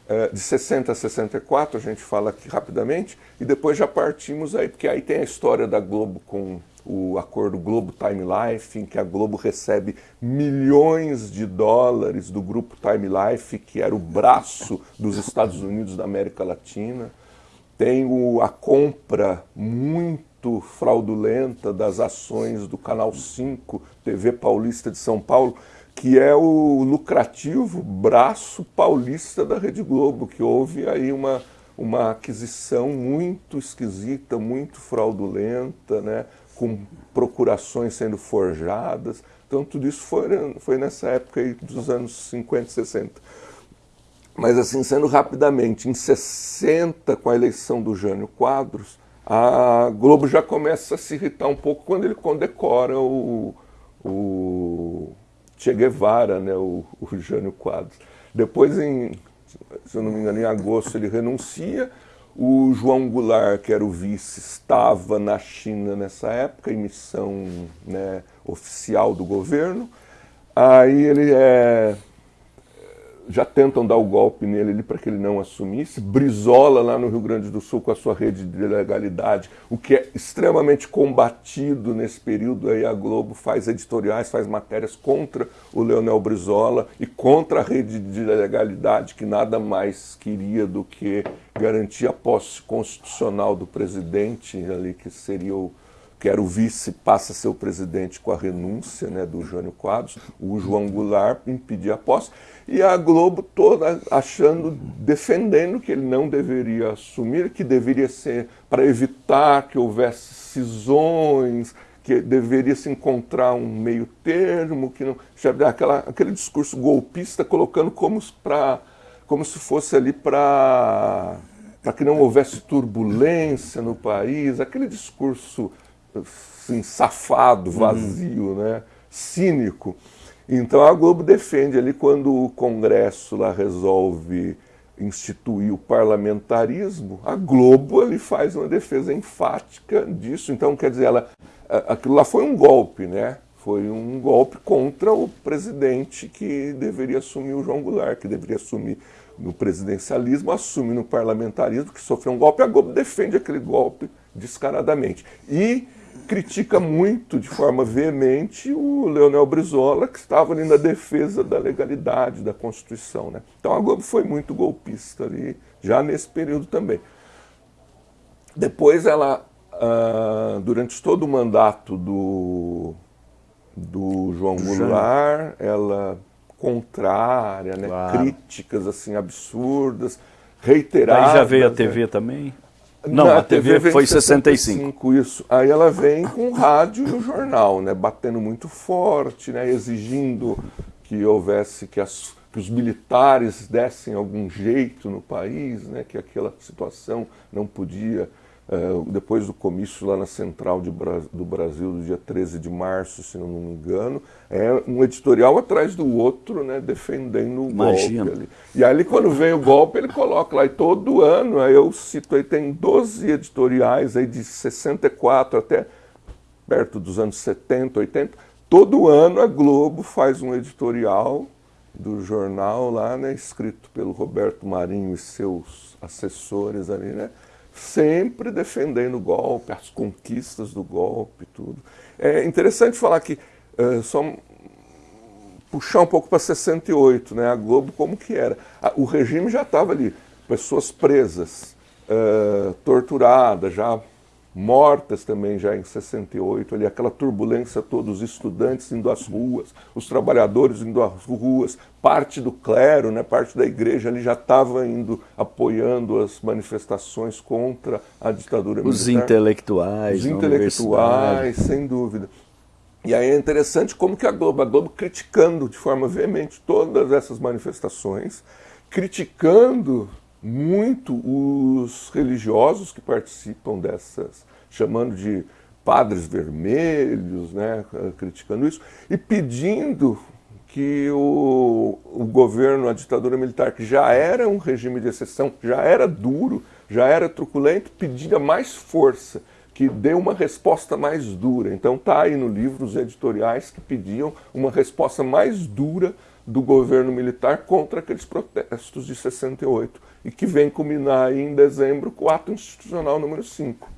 Speaker 2: eh, de 60 a 64, a gente fala aqui rapidamente, e depois já partimos aí, porque aí tem a história da Globo com o acordo Globo Time Life, em que a Globo recebe milhões de dólares do grupo Time Life, que era o braço dos Estados Unidos da América Latina. Tem o, a compra muito fraudulenta das ações do Canal 5, TV Paulista de São Paulo, que é o lucrativo braço paulista da Rede Globo, que houve aí uma, uma aquisição muito esquisita, muito fraudulenta, né, com procurações sendo forjadas. Então tudo isso foi, foi nessa época dos anos 50 e 60. Mas assim, sendo rapidamente, em 60, com a eleição do Jânio Quadros, a Globo já começa a se irritar um pouco quando ele condecora o, o Che Guevara, né, o, o Jânio Quadros. Depois, em, se eu não me engano, em agosto ele renuncia. O João Goulart, que era o vice, estava na China nessa época, em missão né, oficial do governo. Aí ele é já tentam dar o golpe nele para que ele não assumisse. Brizola lá no Rio Grande do Sul com a sua rede de legalidade, o que é extremamente combatido nesse período. Aí a Globo faz editoriais, faz matérias contra o Leonel Brizola e contra a rede de legalidade, que nada mais queria do que garantir a posse constitucional do presidente ali, que seria o que era o vice, passa a ser o presidente com a renúncia né, do Jânio Quadros, o João Goulart impedir a posse, e a Globo toda achando, defendendo que ele não deveria assumir, que deveria ser para evitar que houvesse cisões, que deveria se encontrar um meio termo, que não, aquela, aquele discurso golpista colocando como, pra, como se fosse ali para para que não houvesse turbulência no país, aquele discurso assim, safado, uhum. vazio, uhum. né? cínico. Então a Globo defende ali quando o Congresso lá resolve instituir o parlamentarismo, a Globo ali faz uma defesa enfática disso. Então, quer dizer, ela, aquilo lá foi um golpe, né? Foi um golpe contra o presidente que deveria assumir o João Goulart, que deveria assumir no presidencialismo, assume no parlamentarismo, que sofreu um golpe. A Globo defende aquele golpe descaradamente. E critica muito, de forma veemente, o Leonel Brizola, que estava ali na defesa da legalidade, da Constituição. Né? Então a Globo foi muito golpista ali, já nesse período também. Depois ela, ah, durante todo o mandato do, do João Goulart, ela contrária, né? Claro. críticas assim absurdas, reiteradas.
Speaker 1: Aí já veio a TV
Speaker 2: né?
Speaker 1: também? Não, a TV, TV foi em 65. 65.
Speaker 2: Isso. Aí ela vem com o rádio e o jornal, né, batendo muito forte, né, exigindo que houvesse que, as, que os militares dessem algum jeito no país, né, que aquela situação não podia Uh, depois do comício lá na Central Bra do Brasil, do dia 13 de março, se não me engano, é um editorial atrás do outro, né, defendendo o Imagina. golpe ali. E aí quando vem o golpe, ele coloca lá, e todo ano, aí eu cito aí, tem 12 editoriais aí de 64 até perto dos anos 70, 80, todo ano a Globo faz um editorial do jornal lá, né, escrito pelo Roberto Marinho e seus assessores ali, né, sempre defendendo o golpe, as conquistas do golpe, tudo. É interessante falar que uh, só puxar um pouco para 68, né, a Globo como que era. O regime já estava ali, pessoas presas, uh, torturadas, já mortas também já em 68, ali aquela turbulência toda, os estudantes indo às ruas, os trabalhadores indo às ruas, parte do clero, né, parte da igreja ali já estava indo apoiando as manifestações contra a ditadura
Speaker 1: os militar. Os intelectuais,
Speaker 2: os intelectuais, sem dúvida. E aí é interessante como que a Globo, a Globo criticando de forma veemente todas essas manifestações, criticando muito os religiosos que participam dessas, chamando de padres vermelhos, né, criticando isso, e pedindo que o, o governo, a ditadura militar, que já era um regime de exceção, já era duro, já era truculento, pedia mais força, que dê uma resposta mais dura. Então tá aí no livro os editoriais que pediam uma resposta mais dura do governo militar contra aqueles protestos de 68 e que vem culminar aí em dezembro com o ato institucional número 5.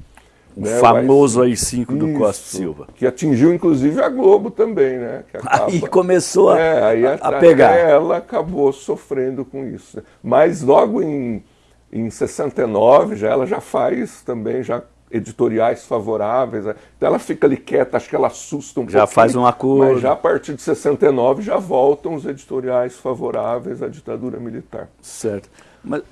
Speaker 1: O né? famoso AI-5 do Costa Silva.
Speaker 2: Que atingiu inclusive a Globo também, né?
Speaker 1: Acaba... Aí começou a, é, aí a, a pegar.
Speaker 2: Ela acabou sofrendo com isso. Mas logo em, em 69, já, ela já faz também, já editoriais favoráveis. Né? Então ela fica ali quieta, acho que ela assusta um
Speaker 1: Já faz um acordo.
Speaker 2: Mas já a partir de 69 já voltam os editoriais favoráveis à ditadura militar.
Speaker 1: Certo. Mas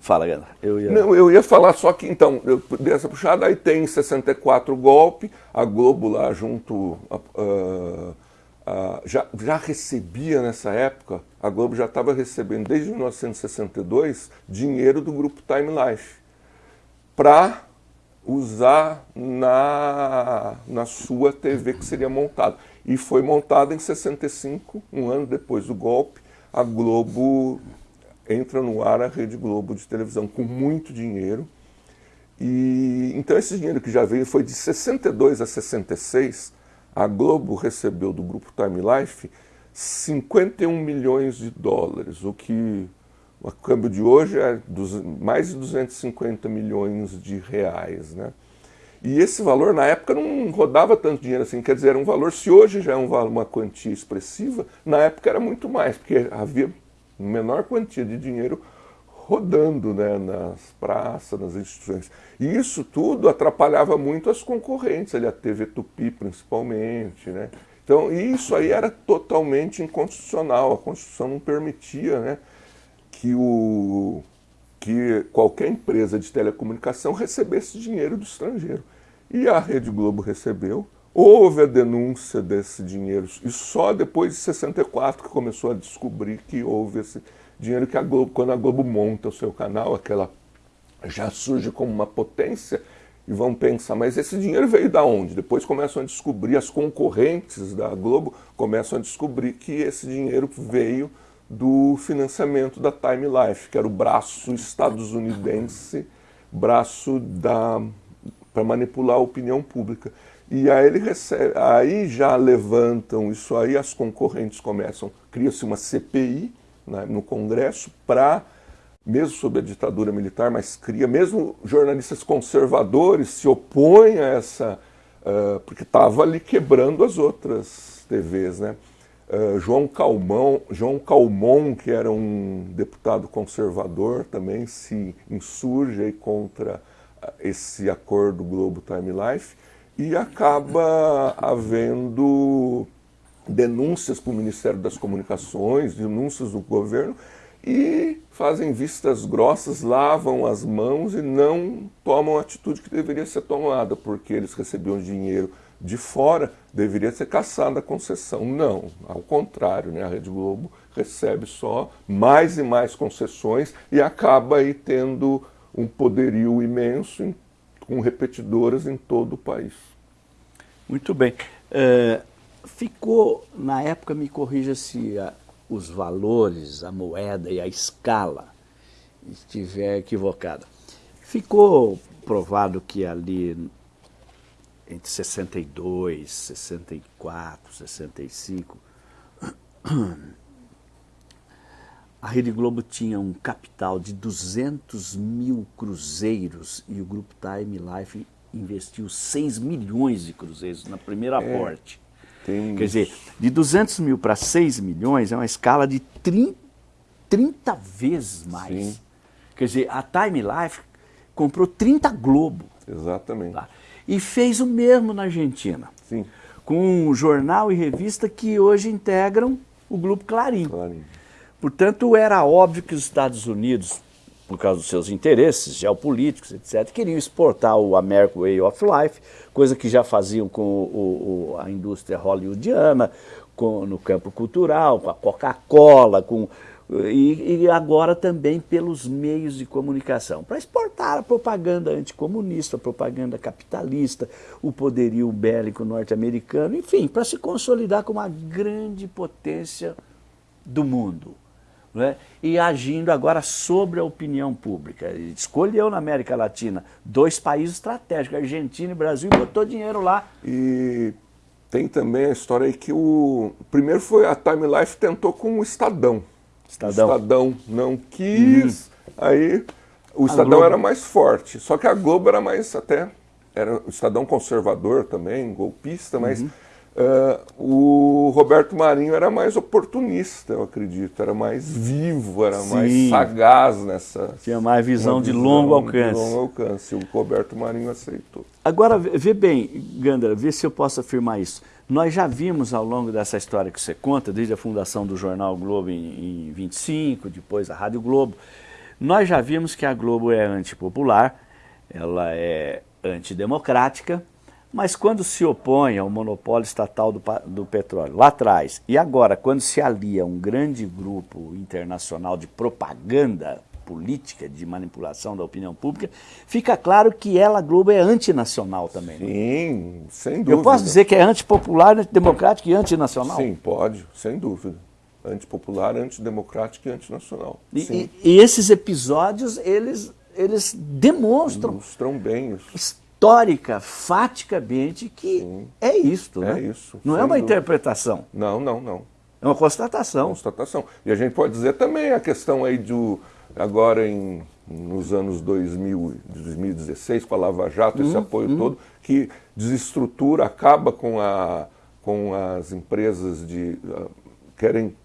Speaker 1: fala, Gana.
Speaker 2: Eu ia... Não, eu ia falar só que então, eu dei essa puxada, aí tem em 64 o golpe, a Globo lá junto. Uh, uh, já, já recebia nessa época, a Globo já estava recebendo desde 1962 dinheiro do grupo Time Life para usar na, na sua TV que seria montada. E foi montada em 65, um ano depois do golpe, a Globo entra no ar a Rede Globo de televisão com muito dinheiro. E então esse dinheiro que já veio foi de 62 a 66, a Globo recebeu do grupo Time Life 51 milhões de dólares, o que o câmbio de hoje é mais de 250 milhões de reais, né? E esse valor, na época, não rodava tanto dinheiro assim. Quer dizer, era um valor, se hoje já é um, uma quantia expressiva, na época era muito mais, porque havia menor quantia de dinheiro rodando né, nas praças, nas instituições. E isso tudo atrapalhava muito as concorrentes, ali, a TV Tupi principalmente. Né? Então, isso aí era totalmente inconstitucional, a Constituição não permitia né, que, o, que qualquer empresa de telecomunicação recebesse dinheiro do estrangeiro. E a Rede Globo recebeu, houve a denúncia desse dinheiro, e só depois de 64 que começou a descobrir que houve esse dinheiro que a Globo, quando a Globo monta o seu canal, aquela já surge como uma potência, e vão pensar, mas esse dinheiro veio da onde? Depois começam a descobrir, as concorrentes da Globo começam a descobrir que esse dinheiro veio do financiamento da Time Life, que era o braço estadunidense, braço da para manipular a opinião pública. E aí ele recebe, aí já levantam isso aí, as concorrentes começam, cria-se uma CPI né, no Congresso para, mesmo sob a ditadura militar, mas cria, mesmo jornalistas conservadores se opõem a essa, uh, porque estava ali quebrando as outras TVs, né? Uh, João Calmon, João Calmon, que era um deputado conservador, também se insurge contra uh, esse acordo Globo Time Life e acaba havendo denúncias para o Ministério das Comunicações, denúncias do governo e fazem vistas grossas, lavam as mãos e não tomam a atitude que deveria ser tomada, porque eles recebiam dinheiro de fora, deveria ser caçada a concessão. Não, ao contrário, né? a Rede Globo recebe só mais e mais concessões e acaba aí tendo um poderio imenso em, com repetidoras em todo o país.
Speaker 1: Muito bem. É, ficou, na época, me corrija se a, os valores, a moeda e a escala estiver equivocada. Ficou provado que ali entre 62, 64, 65, a Rede Globo tinha um capital de 200 mil cruzeiros e o grupo Time Life investiu 6 milhões de cruzeiros na primeira é, aporte. Tem... Quer dizer, de 200 mil para 6 milhões é uma escala de 30, 30 vezes mais. Sim. Quer dizer, a Time Life comprou 30 Globo.
Speaker 2: Exatamente. Tá?
Speaker 1: E fez o mesmo na Argentina.
Speaker 2: Sim.
Speaker 1: Com um jornal e revista que hoje integram o Grupo Clarim. Clarim. Portanto, era óbvio que os Estados Unidos, por causa dos seus interesses geopolíticos, etc., queriam exportar o American Way of Life, coisa que já faziam com o, o, a indústria hollywoodiana, com, no campo cultural, com a Coca-Cola, com e, e, agora também pelos meios de comunicação, para exportar a propaganda anticomunista, a propaganda capitalista, o poderio bélico norte-americano, enfim, para se consolidar como uma grande potência do mundo. Né? E agindo agora sobre a opinião pública. Escolheu na América Latina dois países estratégicos, Argentina e Brasil, e botou dinheiro lá.
Speaker 2: E tem também a história aí que o. Primeiro foi a Time Life tentou com o Estadão. Estadão. Estadão não quis, uhum. aí o Estadão era mais forte. Só que a Globo era mais até. Era o Estadão conservador também, golpista, mas. Uhum. Uh, o Roberto Marinho era mais oportunista, eu acredito, era mais vivo, era Sim. mais sagaz nessa.
Speaker 1: Tinha mais visão, visão de longo alcance. De
Speaker 2: longo alcance. O Roberto Marinho aceitou.
Speaker 1: Agora, vê bem, Gandra, vê se eu posso afirmar isso. Nós já vimos ao longo dessa história que você conta, desde a fundação do Jornal Globo em, em 25, depois a Rádio Globo, nós já vimos que a Globo é antipopular, ela é antidemocrática, mas quando se opõe ao monopólio estatal do, do, petróleo, lá atrás, e agora, quando se alia um grande grupo internacional de propaganda política, de manipulação da opinião pública, fica claro que ela, Globo, é antinacional também.
Speaker 2: Né? Sim, sem dúvida.
Speaker 1: Eu posso dizer que é antipopular, antidemocrático e antinacional?
Speaker 2: Sim, pode, sem dúvida. Antipopular, antidemocrático e antinacional.
Speaker 1: E, e, esses episódios, eles, eles demonstram...
Speaker 2: Demonstram bem isso
Speaker 1: histórica, faticamente, que Sim. é isto.
Speaker 2: É
Speaker 1: né?
Speaker 2: isso.
Speaker 1: Não é uma dúvida. interpretação.
Speaker 2: Não, não, não.
Speaker 1: É uma constatação.
Speaker 2: Constatação. E a gente pode dizer também a questão aí do. Agora em, nos anos 2000, 2016, com a Lava Jato, esse hum, apoio hum. todo, que desestrutura, acaba com, a, com as empresas de. Uh, querem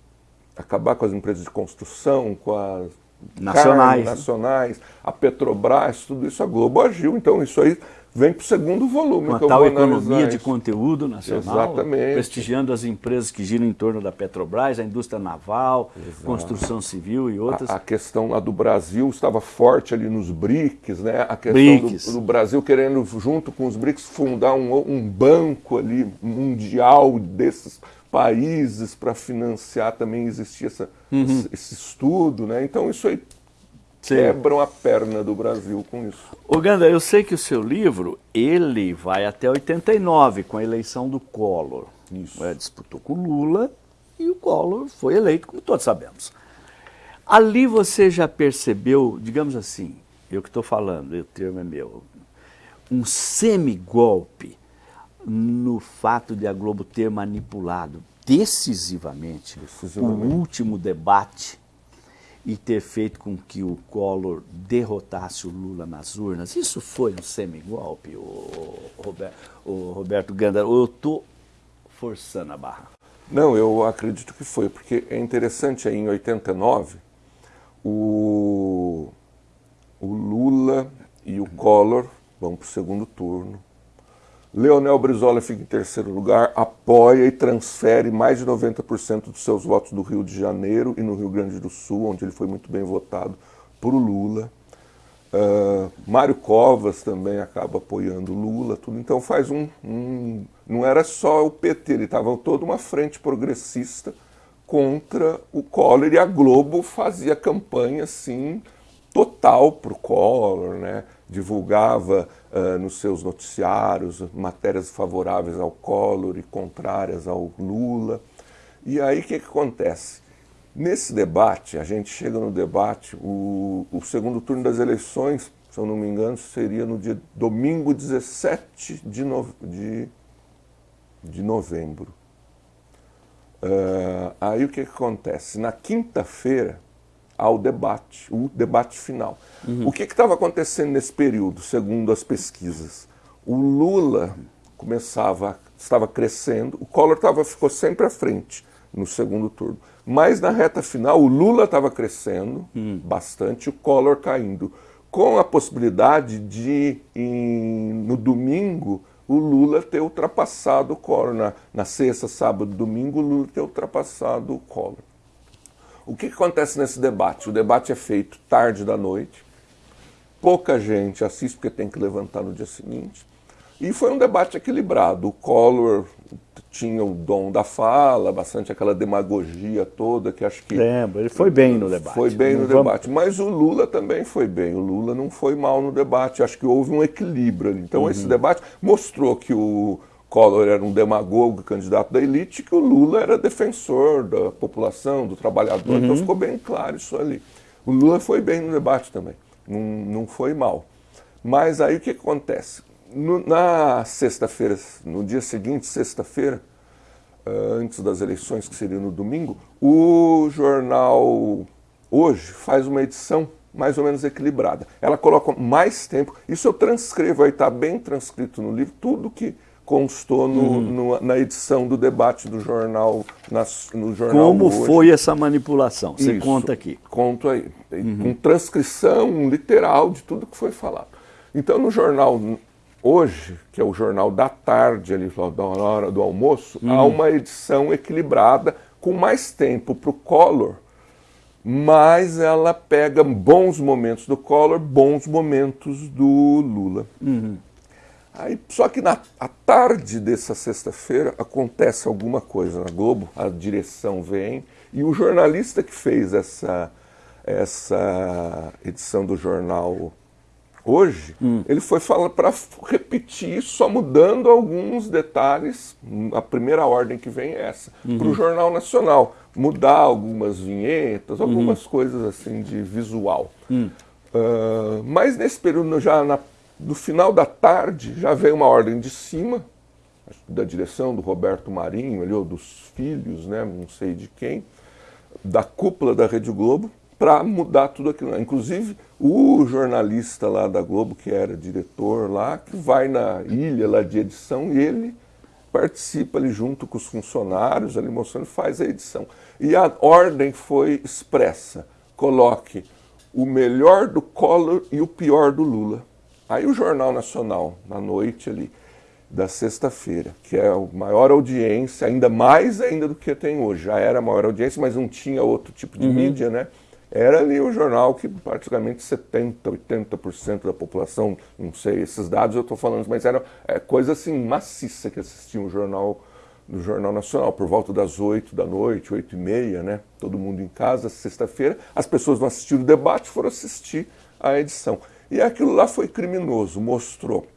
Speaker 2: acabar com as empresas de construção, com as
Speaker 1: nacionais,
Speaker 2: nacionais, a Petrobras, tudo isso a Globo agiu. Então isso aí vem para o segundo volume.
Speaker 1: Uma tal economia de conteúdo nacional, Exatamente. prestigiando as empresas que giram em torno da Petrobras, a indústria naval, Exato. construção civil e outras.
Speaker 2: A, a, questão lá do Brasil estava forte ali nos BRICS, né? a questão do, do, Brasil querendo, junto com os BRICS, fundar um, um banco ali mundial desses países para financiar também existia essa, uhum. esse, esse estudo, né? Então isso aí Sim. quebram a perna do Brasil com isso.
Speaker 1: Ô Ganda, eu sei que o seu livro, ele vai até 89, com a eleição do Collor. Isso. É, disputou com Lula e o Collor foi eleito, como todos sabemos. Ali você já percebeu, digamos assim, eu que estou falando, o termo é meu, um semigolpe no fato de a Globo ter manipulado decisivamente, decisivamente. o último debate e ter feito com que o Collor derrotasse o Lula nas urnas. Isso foi um semigolpe, o Roberto, o Roberto Ganda, ou eu estou forçando a barra?
Speaker 2: Não, eu acredito que foi, porque é interessante em 89, o, o Lula e o Collor vão para o segundo turno. Leonel Brizola fica em terceiro lugar, apoia e transfere mais de 90% dos seus votos do Rio de Janeiro e no Rio Grande do Sul, onde ele foi muito bem votado, para o Lula. Uh, Mário Covas também acaba apoiando Lula, tudo. Então faz um, um não era só o PT, ele estava toda uma frente progressista contra o Collor e a Globo fazia campanha assim total para o Collor, né? Divulgava uh, nos seus noticiários matérias favoráveis ao Collor e contrárias ao Lula. E aí o que, que acontece? Nesse debate, a gente chega no debate, o, o segundo turno das eleições se eu não me engano, seria no dia domingo 17 de, no, de, de novembro. Uh, aí o que, que acontece? Na quinta-feira há o debate, o debate final. Uhum. O que estava acontecendo nesse período, segundo as pesquisas? O Lula começava, estava crescendo, o Collor tava, ficou sempre à frente no segundo turno. Mas na reta final, o Lula estava crescendo uhum. bastante, o Collor caindo com a possibilidade de, em, no domingo, o Lula ter ultrapassado o Collor. Na, na sexta, sábado, domingo, o Lula ter ultrapassado o Collor. O que, que acontece nesse debate? O debate é feito tarde da noite, pouca gente assiste porque tem que levantar no dia seguinte. E foi um debate equilibrado. O Collor tinha o dom da fala, bastante aquela demagogia toda que acho que.
Speaker 1: Lembro, ele foi bem no debate.
Speaker 2: Foi bem não no vamos... debate. Mas o Lula também foi bem. O Lula não foi mal no debate. Acho que houve um equilíbrio ali. Então, uhum. esse debate mostrou que o Collor era um demagogo, candidato da elite, que o Lula era defensor da população, do trabalhador. Então, uhum. Então ficou bem claro isso ali. O Lula foi bem no debate também. Não, não foi mal. Mas aí o que acontece? No, na sexta-feira, no dia seguinte, sexta-feira, uh, antes das eleições, que seria no domingo, o jornal Hoje faz uma edição mais ou menos equilibrada. Ela coloca mais tempo, isso eu transcrevo, aí está bem transcrito no livro, tudo que constou no, uhum. no, na edição do debate do jornal, no jornal
Speaker 1: Como
Speaker 2: hoje.
Speaker 1: foi essa manipulação? Você Isso, conta aqui.
Speaker 2: Conto aí, uhum. com transcrição literal de tudo que foi falado. Então, no jornal hoje, que é o jornal da tarde, ali, da hora do almoço, uhum. há uma edição equilibrada, com mais tempo para o Collor, mas ela pega bons momentos do Collor, bons momentos do Lula. Uhum. Aí, só que na tarde dessa sexta-feira acontece alguma coisa na Globo, a direção vem e o jornalista que fez essa, essa edição do jornal hoje, hum. ele foi falar para repetir, só mudando alguns detalhes. A primeira ordem que vem é essa, uhum. para o Jornal Nacional. Mudar algumas vinhetas, algumas uhum. coisas assim de visual. Hum. Uh, mas nesse período, já na no final da tarde já veio uma ordem de cima, da direção do Roberto Marinho, ali, ou dos filhos, né, não sei de quem, da cúpula da Rede Globo, para mudar tudo aquilo. Inclusive, o jornalista lá da Globo, que era diretor lá, que vai na ilha lá de edição e ele participa ali junto com os funcionários, ali mostrando, faz a edição. E a ordem foi expressa, coloque o melhor do Collor e o pior do Lula. Aí o Jornal Nacional, na noite ali da sexta-feira, que é a maior audiência, ainda mais ainda do que tem hoje. Já era a maior audiência, mas não tinha outro tipo de uhum. mídia, né? Era ali o jornal que praticamente 70%, 80% da população, não sei, esses dados eu estou falando, mas era é, coisa assim maciça que assistiam o jornal no Jornal Nacional, por volta das 8 da noite, 8 e meia, né? Todo mundo em casa, sexta-feira. As pessoas não assistiram o debate, foram assistir a edição. E aquilo lá foi criminoso, mostrou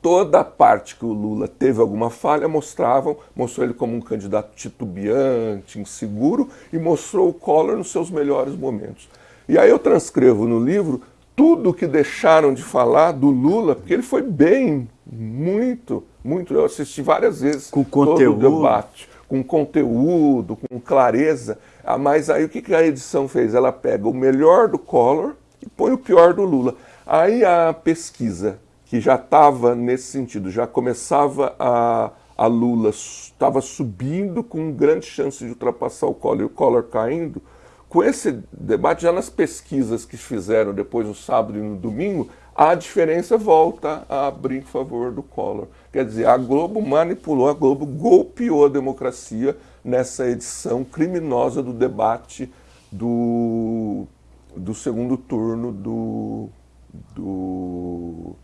Speaker 2: toda a parte que o Lula teve alguma falha, mostravam, mostrou ele como um candidato titubeante, inseguro, e mostrou o Collor nos seus melhores momentos. E aí eu transcrevo no livro tudo que deixaram de falar do Lula, porque ele foi bem, muito, muito. Eu assisti várias vezes
Speaker 1: com conteúdo.
Speaker 2: todo o debate, com conteúdo, com clareza. Ah, mas aí o que a edição fez? Ela pega o melhor do Collor e põe o pior do Lula. Aí a pesquisa, que já estava nesse sentido, já começava a, a Lula, estava subindo com grande chance de ultrapassar o Collor e o Collor caindo, com esse debate, já nas pesquisas que fizeram depois no sábado e no domingo, a diferença volta a abrir em favor do Collor. Quer dizer, a Globo manipulou, a Globo golpeou a democracia nessa edição criminosa do debate do, do segundo turno do do,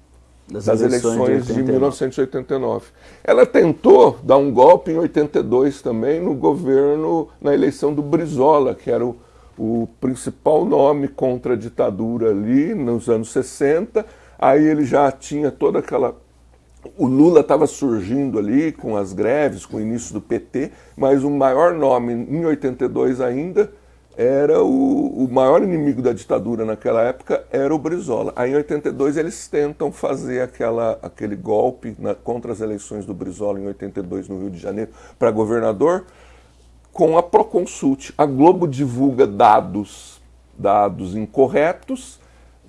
Speaker 2: das, das, eleições, de, de 1989. Ela tentou dar um golpe em 82 também no governo, na eleição do Brizola, que era o, o principal nome contra a ditadura ali nos anos 60. Aí ele já tinha toda aquela o Lula estava surgindo ali com as greves, com o início do PT, mas o maior nome em 82 ainda era o, o, maior inimigo da ditadura naquela época era o Brizola. Aí em 82 eles tentam fazer aquela, aquele golpe na, contra as eleições do Brizola em 82 no Rio de Janeiro para governador com a Proconsult. A Globo divulga dados, dados incorretos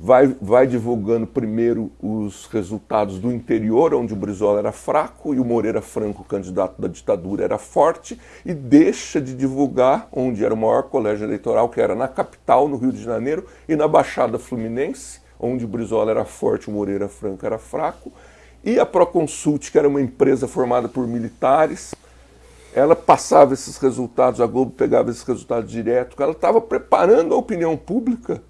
Speaker 2: vai, vai divulgando primeiro os resultados do interior, onde o Brizola era fraco e o Moreira Franco, candidato da ditadura, era forte, e deixa de divulgar onde era o maior colégio eleitoral, que era na capital, no Rio de Janeiro, e na Baixada Fluminense, onde o Brizola era forte, o Moreira Franco era fraco, e a Proconsult, que era uma empresa formada por militares, ela passava esses resultados, a Globo pegava esses resultados direto, ela estava preparando a opinião pública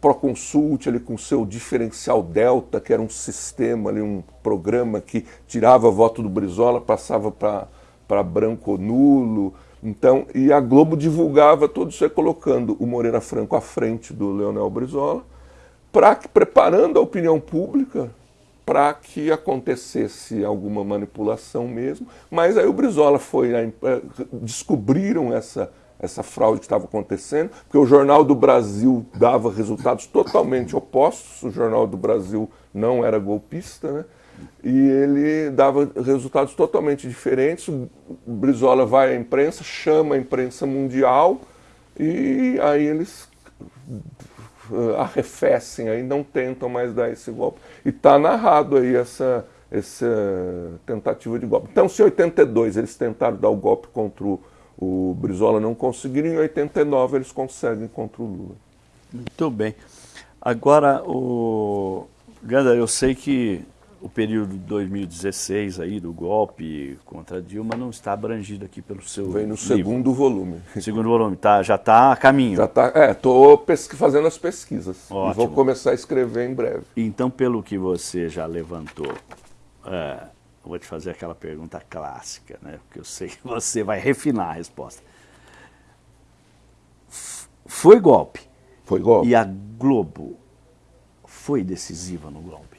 Speaker 2: Proconsult ali com seu diferencial delta, que era um sistema ali, um programa que tirava voto do Brizola, passava para branco ou nulo. Então, e a Globo divulgava tudo isso aí, colocando o Moreira Franco à frente do Leonel Brizola, para preparando a opinião pública para que acontecesse alguma manipulação mesmo. Mas aí o Brizola foi, eh, descobriram essa essa fraude que estava acontecendo, porque o Jornal do Brasil dava resultados totalmente opostos, o Jornal do Brasil não era golpista, né? e ele dava resultados totalmente diferentes. O Brizola vai à imprensa, chama a imprensa mundial, e aí eles uh, arrefecem, aí não tentam mais dar esse golpe. E está narrado aí essa, essa tentativa de golpe. Então, se em 82 eles tentaram dar o golpe contra o o Brizola não conseguiram, em 89 eles conseguem contra o Lula.
Speaker 1: Muito bem. Agora, o Ganda, eu sei que o período de 2016 aí do golpe contra Dilma não está abrangido aqui pelo seu
Speaker 2: Vem no
Speaker 1: livro.
Speaker 2: segundo volume.
Speaker 1: Segundo volume, tá, já está a caminho.
Speaker 2: Já está, é, estou fazendo as pesquisas Ótimo. e vou começar a escrever em breve.
Speaker 1: Então, pelo que você já levantou, é, vou te fazer aquela pergunta clássica, né? Porque eu sei que você vai refinar a resposta. Foi golpe.
Speaker 2: Foi golpe.
Speaker 1: E a Globo foi decisiva no golpe?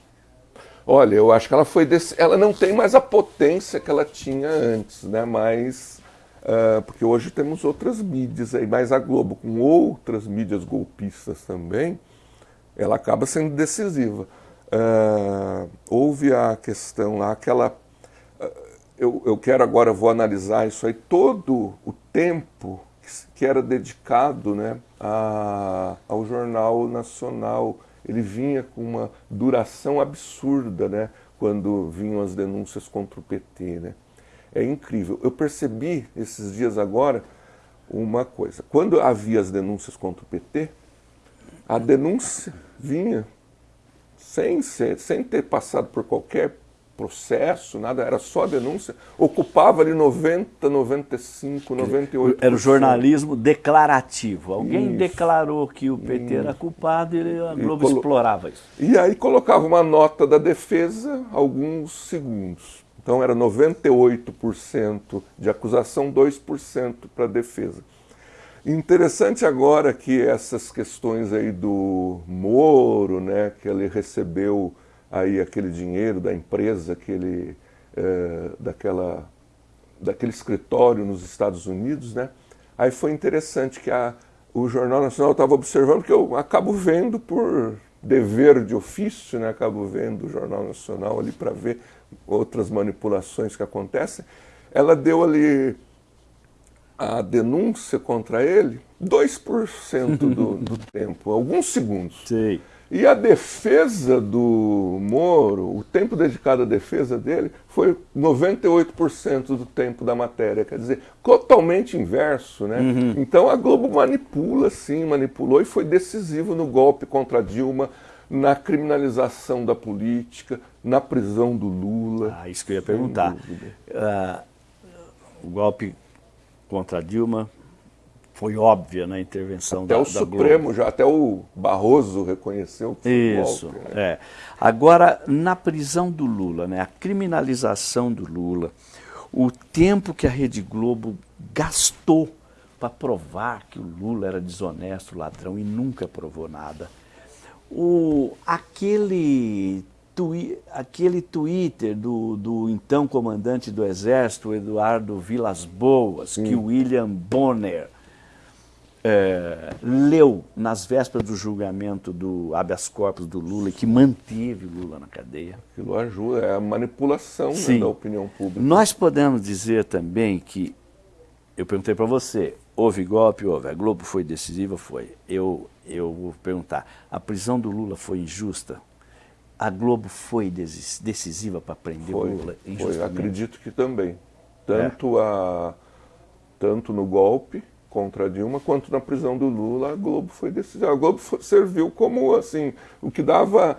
Speaker 2: Olha, eu acho que ela foi ela não tem mais a potência que ela tinha antes, né? Mas uh, porque hoje temos outras mídias aí, mas a Globo com outras mídias golpistas também, ela acaba sendo decisiva. Uh, houve a questão lá, aquela. Eu, eu quero agora, vou analisar isso aí, todo o tempo que era dedicado né, a, ao Jornal Nacional. Ele vinha com uma duração absurda né, quando vinham as denúncias contra o PT. Né? É incrível. Eu percebi esses dias agora uma coisa. Quando havia as denúncias contra o PT, a denúncia vinha sem, ser, sem ter passado por qualquer processo, nada, era só denúncia, ocupava ali 90, 95, 98%.
Speaker 1: Era o jornalismo declarativo. Alguém isso. declarou que o PT era culpado e a Globo e explorava isso.
Speaker 2: E aí colocava uma nota da defesa alguns segundos. Então era 98% de acusação, 2% para defesa. Interessante agora que essas questões aí do Moro, né, que ele recebeu aí aquele dinheiro da empresa que ele, é, daquela, daquele escritório nos Estados Unidos, né, aí foi interessante que a, o Jornal Nacional estava observando, que eu acabo vendo por dever de ofício, né, acabo vendo o Jornal Nacional ali para ver outras manipulações que acontecem, ela deu ali a denúncia contra ele 2% do, [LAUGHS] do tempo, alguns segundos.
Speaker 1: Sim.
Speaker 2: E a defesa do Moro, o tempo dedicado à defesa dele, foi 98% do tempo da matéria. Quer dizer, totalmente inverso. Né? Uhum. Então a Globo manipula, sim, manipulou e foi decisivo no golpe contra Dilma, na criminalização da política, na prisão do Lula.
Speaker 1: Ah, isso que eu ia perguntar. Uh, o golpe contra Dilma foi óbvia na intervenção
Speaker 2: até
Speaker 1: da,
Speaker 2: o
Speaker 1: da
Speaker 2: Supremo
Speaker 1: Globo.
Speaker 2: já até o Barroso reconheceu que
Speaker 1: isso
Speaker 2: golpe, né?
Speaker 1: é agora na prisão do Lula né a criminalização do Lula o tempo que a Rede Globo gastou para provar que o Lula era desonesto ladrão e nunca provou nada o aquele twi aquele Twitter do, do então comandante do Exército, Eduardo Vilas Boas, Sim. que William Bonner é, leu nas vésperas do julgamento do habeas corpus do Lula e que manteve Lula na cadeia.
Speaker 2: Aquilo ajuda, é a manipulação né, da opinião pública.
Speaker 1: Nós podemos dizer também que, eu perguntei para você, houve golpe, houve, a Globo foi decisiva, foi. Eu, eu vou perguntar, a prisão do Lula foi injusta? A Globo foi decisiva para prender
Speaker 2: foi,
Speaker 1: o Lula
Speaker 2: injustamente? Foi, acredito que também. Tanto, é. a, tanto no golpe contra a Dilma, quanto na prisão do Lula, a Globo foi decisiva. A Globo foi, serviu como assim, o que dava,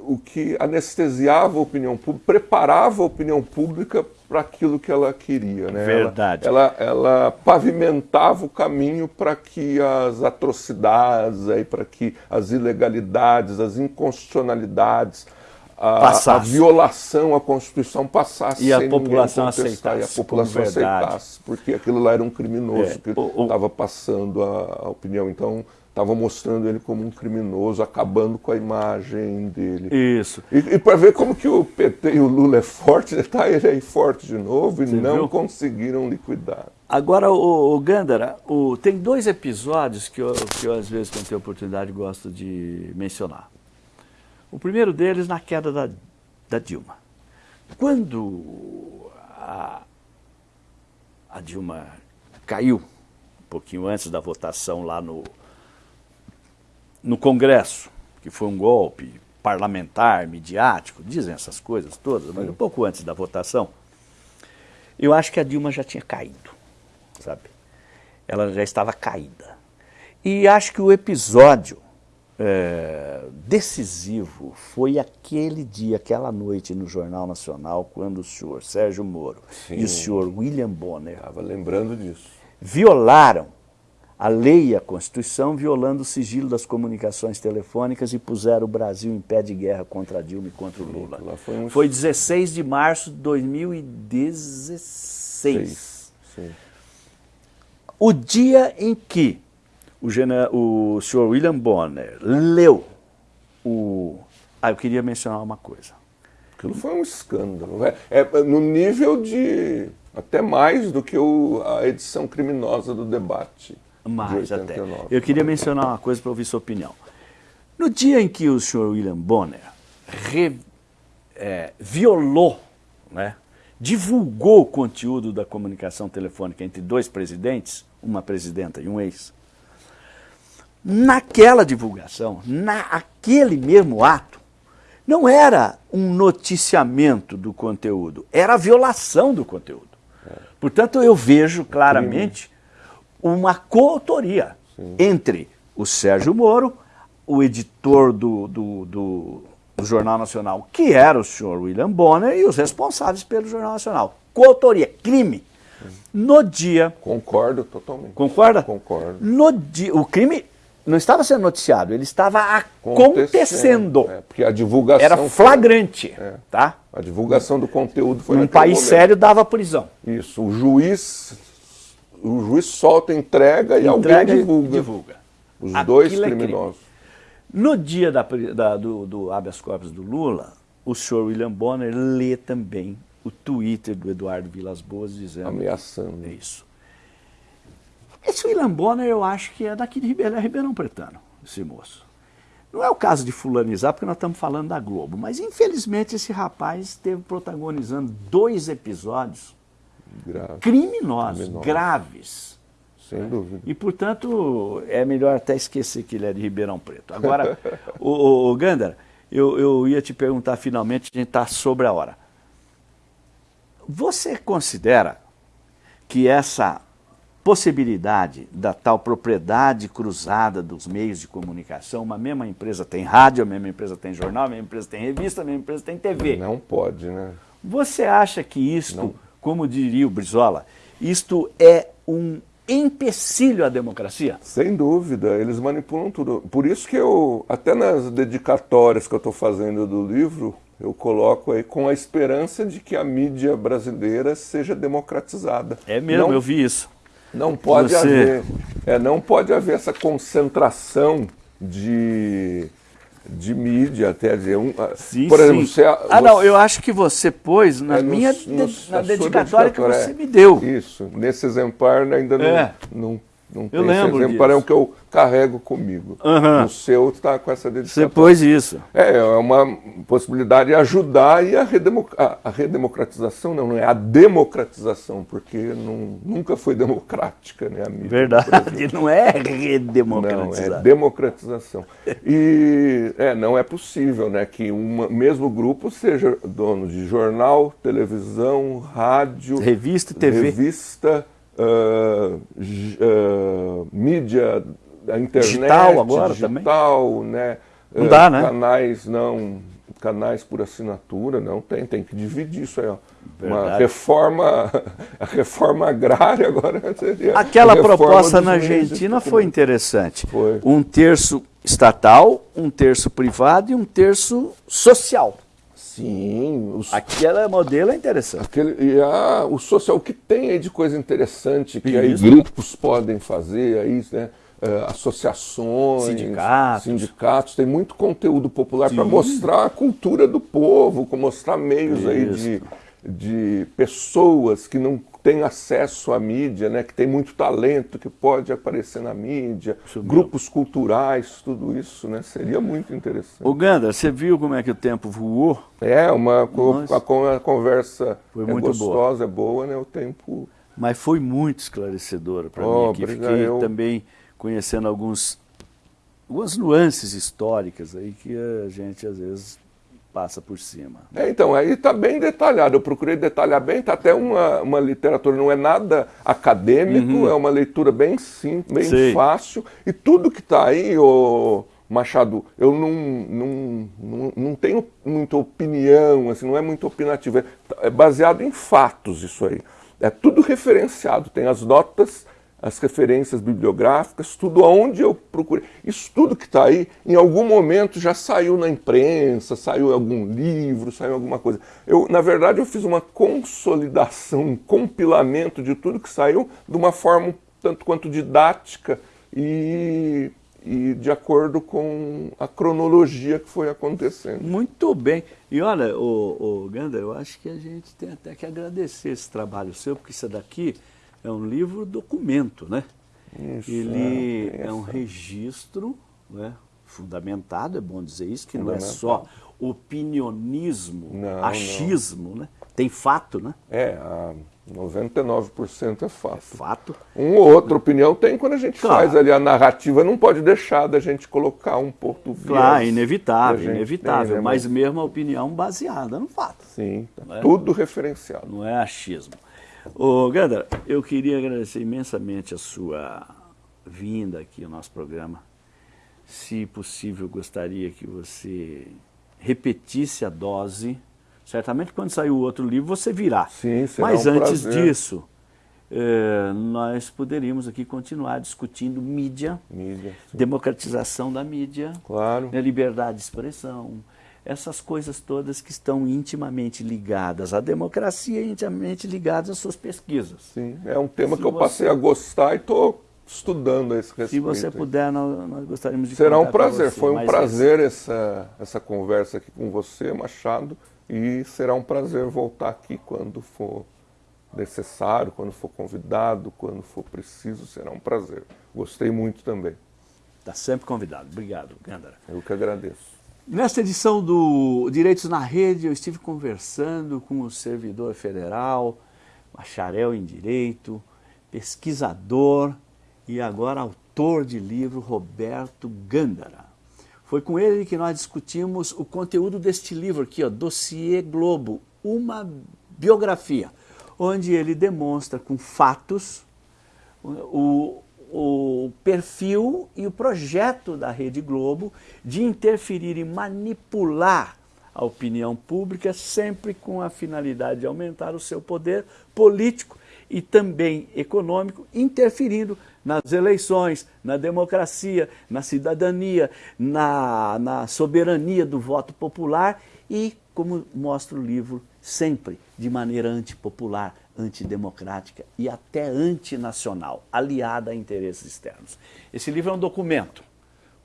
Speaker 2: o que anestesiava a opinião pública, preparava a opinião pública para aquilo que ela queria. Né?
Speaker 1: Verdade.
Speaker 2: Ela, ela, ela pavimentava o caminho para que as atrocidades, para que as ilegalidades, as inconstitucionalidades, a, a, violação à Constituição passasse
Speaker 1: e a população aceitasse.
Speaker 2: E a população aceitasse, porque aquilo lá era um criminoso é, que estava passando a, a, opinião. Então, estava mostrando ele como um criminoso, acabando com a imagem dele.
Speaker 1: Isso.
Speaker 2: E, e para ver como que o PT e o Lula é forte, está [LAUGHS] ele aí forte de novo e Você não viu? conseguiram liquidar.
Speaker 1: Agora, o, o Gandara, o, tem dois episódios que eu, que eu, às vezes, quando tenho oportunidade, gosto de mencionar. O primeiro deles na queda da, da Dilma. Quando a, a Dilma caiu, um pouquinho antes da votação lá no, no Congresso, que foi um golpe parlamentar, midiático, dizem essas coisas todas, mas um pouco antes da votação, eu acho que a Dilma já tinha caído, sabe? Ela já estava caída. E acho que o episódio é, decisivo foi aquele dia, aquela noite no Jornal Nacional, quando o senhor Sérgio Moro Sim. e o senhor William Bonner
Speaker 2: Estava lembrando disso.
Speaker 1: violaram a lei e a Constituição, violando o sigilo das comunicações telefônicas e puseram o Brasil em pé de guerra contra a Dilma e contra o Lula. Foi, um... foi 16 de março de 2016. Sim. O dia em que o, o senhor William Bonner leu o... Ah, eu queria mencionar uma coisa.
Speaker 2: Aquilo foi um escândalo. É, é no nível de... até mais do que o, a edição criminosa do debate.
Speaker 1: Mais de até. Eu queria mencionar uma coisa para ouvir sua opinião. No dia em que o senhor William Bonner re, é, violou, né, divulgou o conteúdo da comunicação telefônica entre dois presidentes, uma presidenta e um ex, naquela divulgação, naquele mesmo ato, não era um noticiamento do conteúdo, era a violação do conteúdo. Portanto, eu vejo claramente uma coautoria entre o Sérgio Moro, o editor do, do, do, do, Jornal Nacional, que era o senhor William Bonner, e os responsáveis pelo Jornal Nacional. Coautoria, crime. No dia...
Speaker 2: Concordo totalmente.
Speaker 1: Concorda?
Speaker 2: Concordo.
Speaker 1: No dia, o crime não estava sendo noticiado, ele estava acontecendo.
Speaker 2: É, porque a divulgação
Speaker 1: era flagrante,
Speaker 2: foi, é,
Speaker 1: tá?
Speaker 2: A divulgação do conteúdo foi
Speaker 1: um país momento. sério dava prisão.
Speaker 2: Isso, o juiz o juiz solta, entrega e entrega alguém divulga.
Speaker 1: divulga.
Speaker 2: Os Aquilo dois é criminosos. É
Speaker 1: no dia da, da, do, do habeas corpus do Lula, o senhor William Bonner lê também o Twitter do Eduardo Vilas Boas dizendo...
Speaker 2: Ameaçando.
Speaker 1: Isso. Esse William Bonner eu acho que é daqui de Ribeirão, é Ribeirão Pretano, esse moço. Não é o caso de fulanizar, porque nós estamos falando da Globo, mas infelizmente esse rapaz esteve protagonizando dois episódios Grave. criminosos, Criminoso. graves.
Speaker 2: Sem dúvida.
Speaker 1: E, portanto, é melhor até esquecer que ele é de Ribeirão Preto. Agora, [LAUGHS] o, o, o Gandara, eu, eu ia te perguntar finalmente, a gente está sobre a hora. Você considera que essa possibilidade da tal propriedade cruzada dos meios de comunicação, uma mesma empresa tem rádio, a mesma empresa tem jornal, a mesma empresa tem revista, a mesma empresa tem TV.
Speaker 2: Não pode, né?
Speaker 1: Você acha que isto, Não. como diria o Brizola, isto é um empecilho à democracia?
Speaker 2: Sem dúvida, eles manipulam tudo. Por isso que eu, até nas dedicatórias que eu estou fazendo do livro, eu coloco aí com a esperança de que a mídia brasileira seja democratizada.
Speaker 1: É mesmo, Não, eu vi isso.
Speaker 2: Não pode Você... haver, é, não pode haver essa concentração de, de mídia, até dizer, um,
Speaker 1: ah, sim, por exemplo, você, ah você, não, eu acho que você pôs na é, minha nos, na, na dedicatória, que você é, me deu.
Speaker 2: Isso, nesse exemplar ainda não, é. não Não
Speaker 1: Eu
Speaker 2: tem
Speaker 1: lembro
Speaker 2: esse exemplo, é o que eu carrego comigo.
Speaker 1: Aham.
Speaker 2: O seu está com essa dedicatória.
Speaker 1: Você pôs isso.
Speaker 2: É, é uma possibilidade de ajudar e a, redemo- a- redemocratização, não, não é a democratização, porque não- nunca foi democrática né, a mídia. no Brasil.
Speaker 1: Verdade, não é
Speaker 2: Não, é democratização. E é, não é possível né, que um mesmo grupo seja dono de jornal, televisão, rádio,
Speaker 1: Revista e TV.
Speaker 2: revista, j- ah, mídia, a internet,
Speaker 1: Digital agora
Speaker 2: digital, né?
Speaker 1: Não
Speaker 2: ah,
Speaker 1: dá, né?
Speaker 2: Canais não, canais por assinatura, não tem, tem que dividir isso aí, ó. Uma reforma, [LAUGHS] a reforma agrária agora [LAUGHS] seria
Speaker 1: Aquela proposta na Argentina foi interessante.
Speaker 2: Foi.
Speaker 1: Um terço estatal, um terço privado e um terço social.
Speaker 2: Sim, os,
Speaker 1: Aquele modelo é interessante.
Speaker 2: aquele, e a, o social, o que tem aí de coisa interessante que aí grupos podem fazer, aí, né, eh, associações,
Speaker 1: Sindicatos.
Speaker 2: sindicatos, tem muito conteúdo popular para mostrar a cultura do povo, mostrar meios aí de, de pessoas que não têm acesso à mídia, né, que tem muito talento, que pode aparecer na mídia,
Speaker 1: Isso mesmo.
Speaker 2: grupos culturais, tudo isso, né, seria muito interessante.
Speaker 1: Ganda, você viu como é que o tempo voou?
Speaker 2: É, uma, a, a conversa
Speaker 1: Foi
Speaker 2: é
Speaker 1: muito
Speaker 2: gostosa, é boa, né? O tempo.
Speaker 1: Mas foi muito esclarecedora para
Speaker 2: Oh,
Speaker 1: mim aqui.
Speaker 2: obrigado.
Speaker 1: Fiquei
Speaker 2: Eu-
Speaker 1: também conhecendo alguns, algumas nuances históricas aí que a gente às vezes passa por cima.
Speaker 2: É, então, aí está bem detalhado. Eu procurei detalhar bem, está até uma, uma literatura, não é nada acadêmico, é uma leitura bem simples, bem
Speaker 1: Uhum. Sei.
Speaker 2: fácil. E tudo que está aí, ô Machado, eu não, não, não, não tenho muita opinião, assim, não é muito opinativo. É, é baseado em fatos isso aí. É tudo referenciado, tem as notas as referências bibliográficas, tudo aonde eu procurei. Isso tudo que está aí, em algum momento já saiu na imprensa, saiu algum livro, saiu alguma coisa. Eu, na verdade, eu fiz uma consolidação, um compilamento de tudo que saiu de uma forma tanto quanto didática e, e de acordo com a cronologia que foi acontecendo.
Speaker 1: Muito bem. E olha, o, o Ganda, eu acho que a gente tem até que agradecer esse trabalho seu, porque isso daqui é um livro documento, né?
Speaker 2: Isso,
Speaker 1: Ele
Speaker 2: é,
Speaker 1: é, um registro né, fundamentado, é bom dizer isso, que não é só opinionismo,
Speaker 2: Não, não.
Speaker 1: achismo, né? Tem fato, né?
Speaker 2: É, a 99% é fato.
Speaker 1: Fato.
Speaker 2: Um ou outra opinião tem quando a gente
Speaker 1: Claro.
Speaker 2: faz ali a narrativa, não pode deixar da gente colocar um viés
Speaker 1: Claro,
Speaker 2: a
Speaker 1: inevitável,
Speaker 2: gente
Speaker 1: inevitável,
Speaker 2: tem, né?
Speaker 1: mas mesmo a opinião baseada no fato.
Speaker 2: Sim, tá
Speaker 1: Não é?
Speaker 2: tudo referenciado.
Speaker 1: não é achismo. Ô, Gandra, eu queria agradecer imensamente a sua vinda aqui ao nosso programa. Se possível, gostaria que você repetisse a dose. Certamente, quando sair o outro livro, você virá.
Speaker 2: Sim, será
Speaker 1: Mas
Speaker 2: um
Speaker 1: antes
Speaker 2: prazer.
Speaker 1: disso, eh, nós poderíamos aqui continuar discutindo mídia,
Speaker 2: Mídia,
Speaker 1: democratização da mídia,
Speaker 2: Claro.
Speaker 1: né, liberdade de expressão, essas coisas todas que estão intimamente ligadas à democracia e intimamente ligadas às suas pesquisas.
Speaker 2: Sim, é um tema
Speaker 1: Se
Speaker 2: que eu
Speaker 1: você-
Speaker 2: passei a gostar e estou estudando a esse respeito.
Speaker 1: Se você puder, nós, nós gostaríamos de
Speaker 2: Será um prazer,
Speaker 1: você
Speaker 2: foi um prazer essa, essa conversa aqui com você, Machado, e será um prazer voltar aqui quando for necessário, quando for convidado, quando for preciso, será um prazer. Gostei muito também.
Speaker 1: Está sempre convidado. Obrigado, Gandara.
Speaker 2: Eu que agradeço.
Speaker 1: Nesta edição do Direitos na Rede, eu estive conversando com o servidor federal, bacharel em Direito, pesquisador e agora autor de livro, Roberto Gândara. Foi com ele que nós discutimos o conteúdo deste livro aqui, ó, Dossiê Globo, uma biografia, onde ele demonstra com fatos o, o perfil e o projeto da Rede Globo de interferir e manipular a opinião pública, sempre com a finalidade de aumentar o seu poder político e também econômico, interferindo nas eleições, na democracia, na cidadania, na, na soberania do voto popular e, como mostra o livro, sempre de maneira antipopular, antidemocrática e até antinacional, aliada a interesses externos. Esse livro é um documento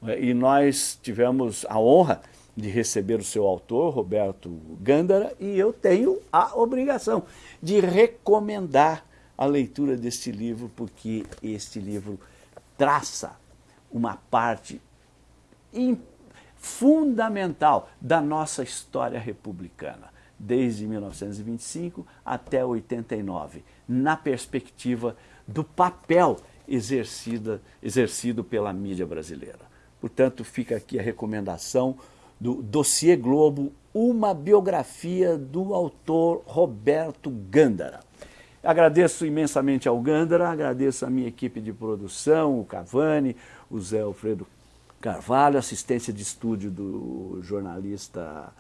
Speaker 1: né, e nós tivemos a honra de receber o seu autor, Roberto Gândara, e eu tenho a obrigação de recomendar a leitura deste livro, porque este livro traça uma parte fundamental da nossa história republicana, desde 1925 até 89, na perspectiva do papel exercida, exercido pela mídia brasileira. Portanto, fica aqui a recomendação do Dossiê Globo, uma biografia do autor Roberto Gândara. Agradeço imensamente ao Gândara, agradeço a minha equipe de produção, o Cavani, o Zé Alfredo Carvalho, assistência de estúdio do jornalista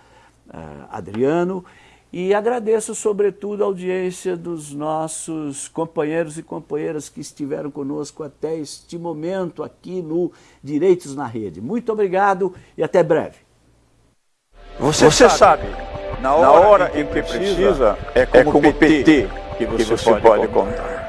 Speaker 1: Adriano, e agradeço, sobretudo, a audiência dos nossos companheiros e companheiras que estiveram conosco até este momento aqui no Direitos na Rede. Muito obrigado e até breve.
Speaker 3: Você, você sabe, na hora, na hora em que precisa, é como, é como PT que você, que você pode, pode contar. contar.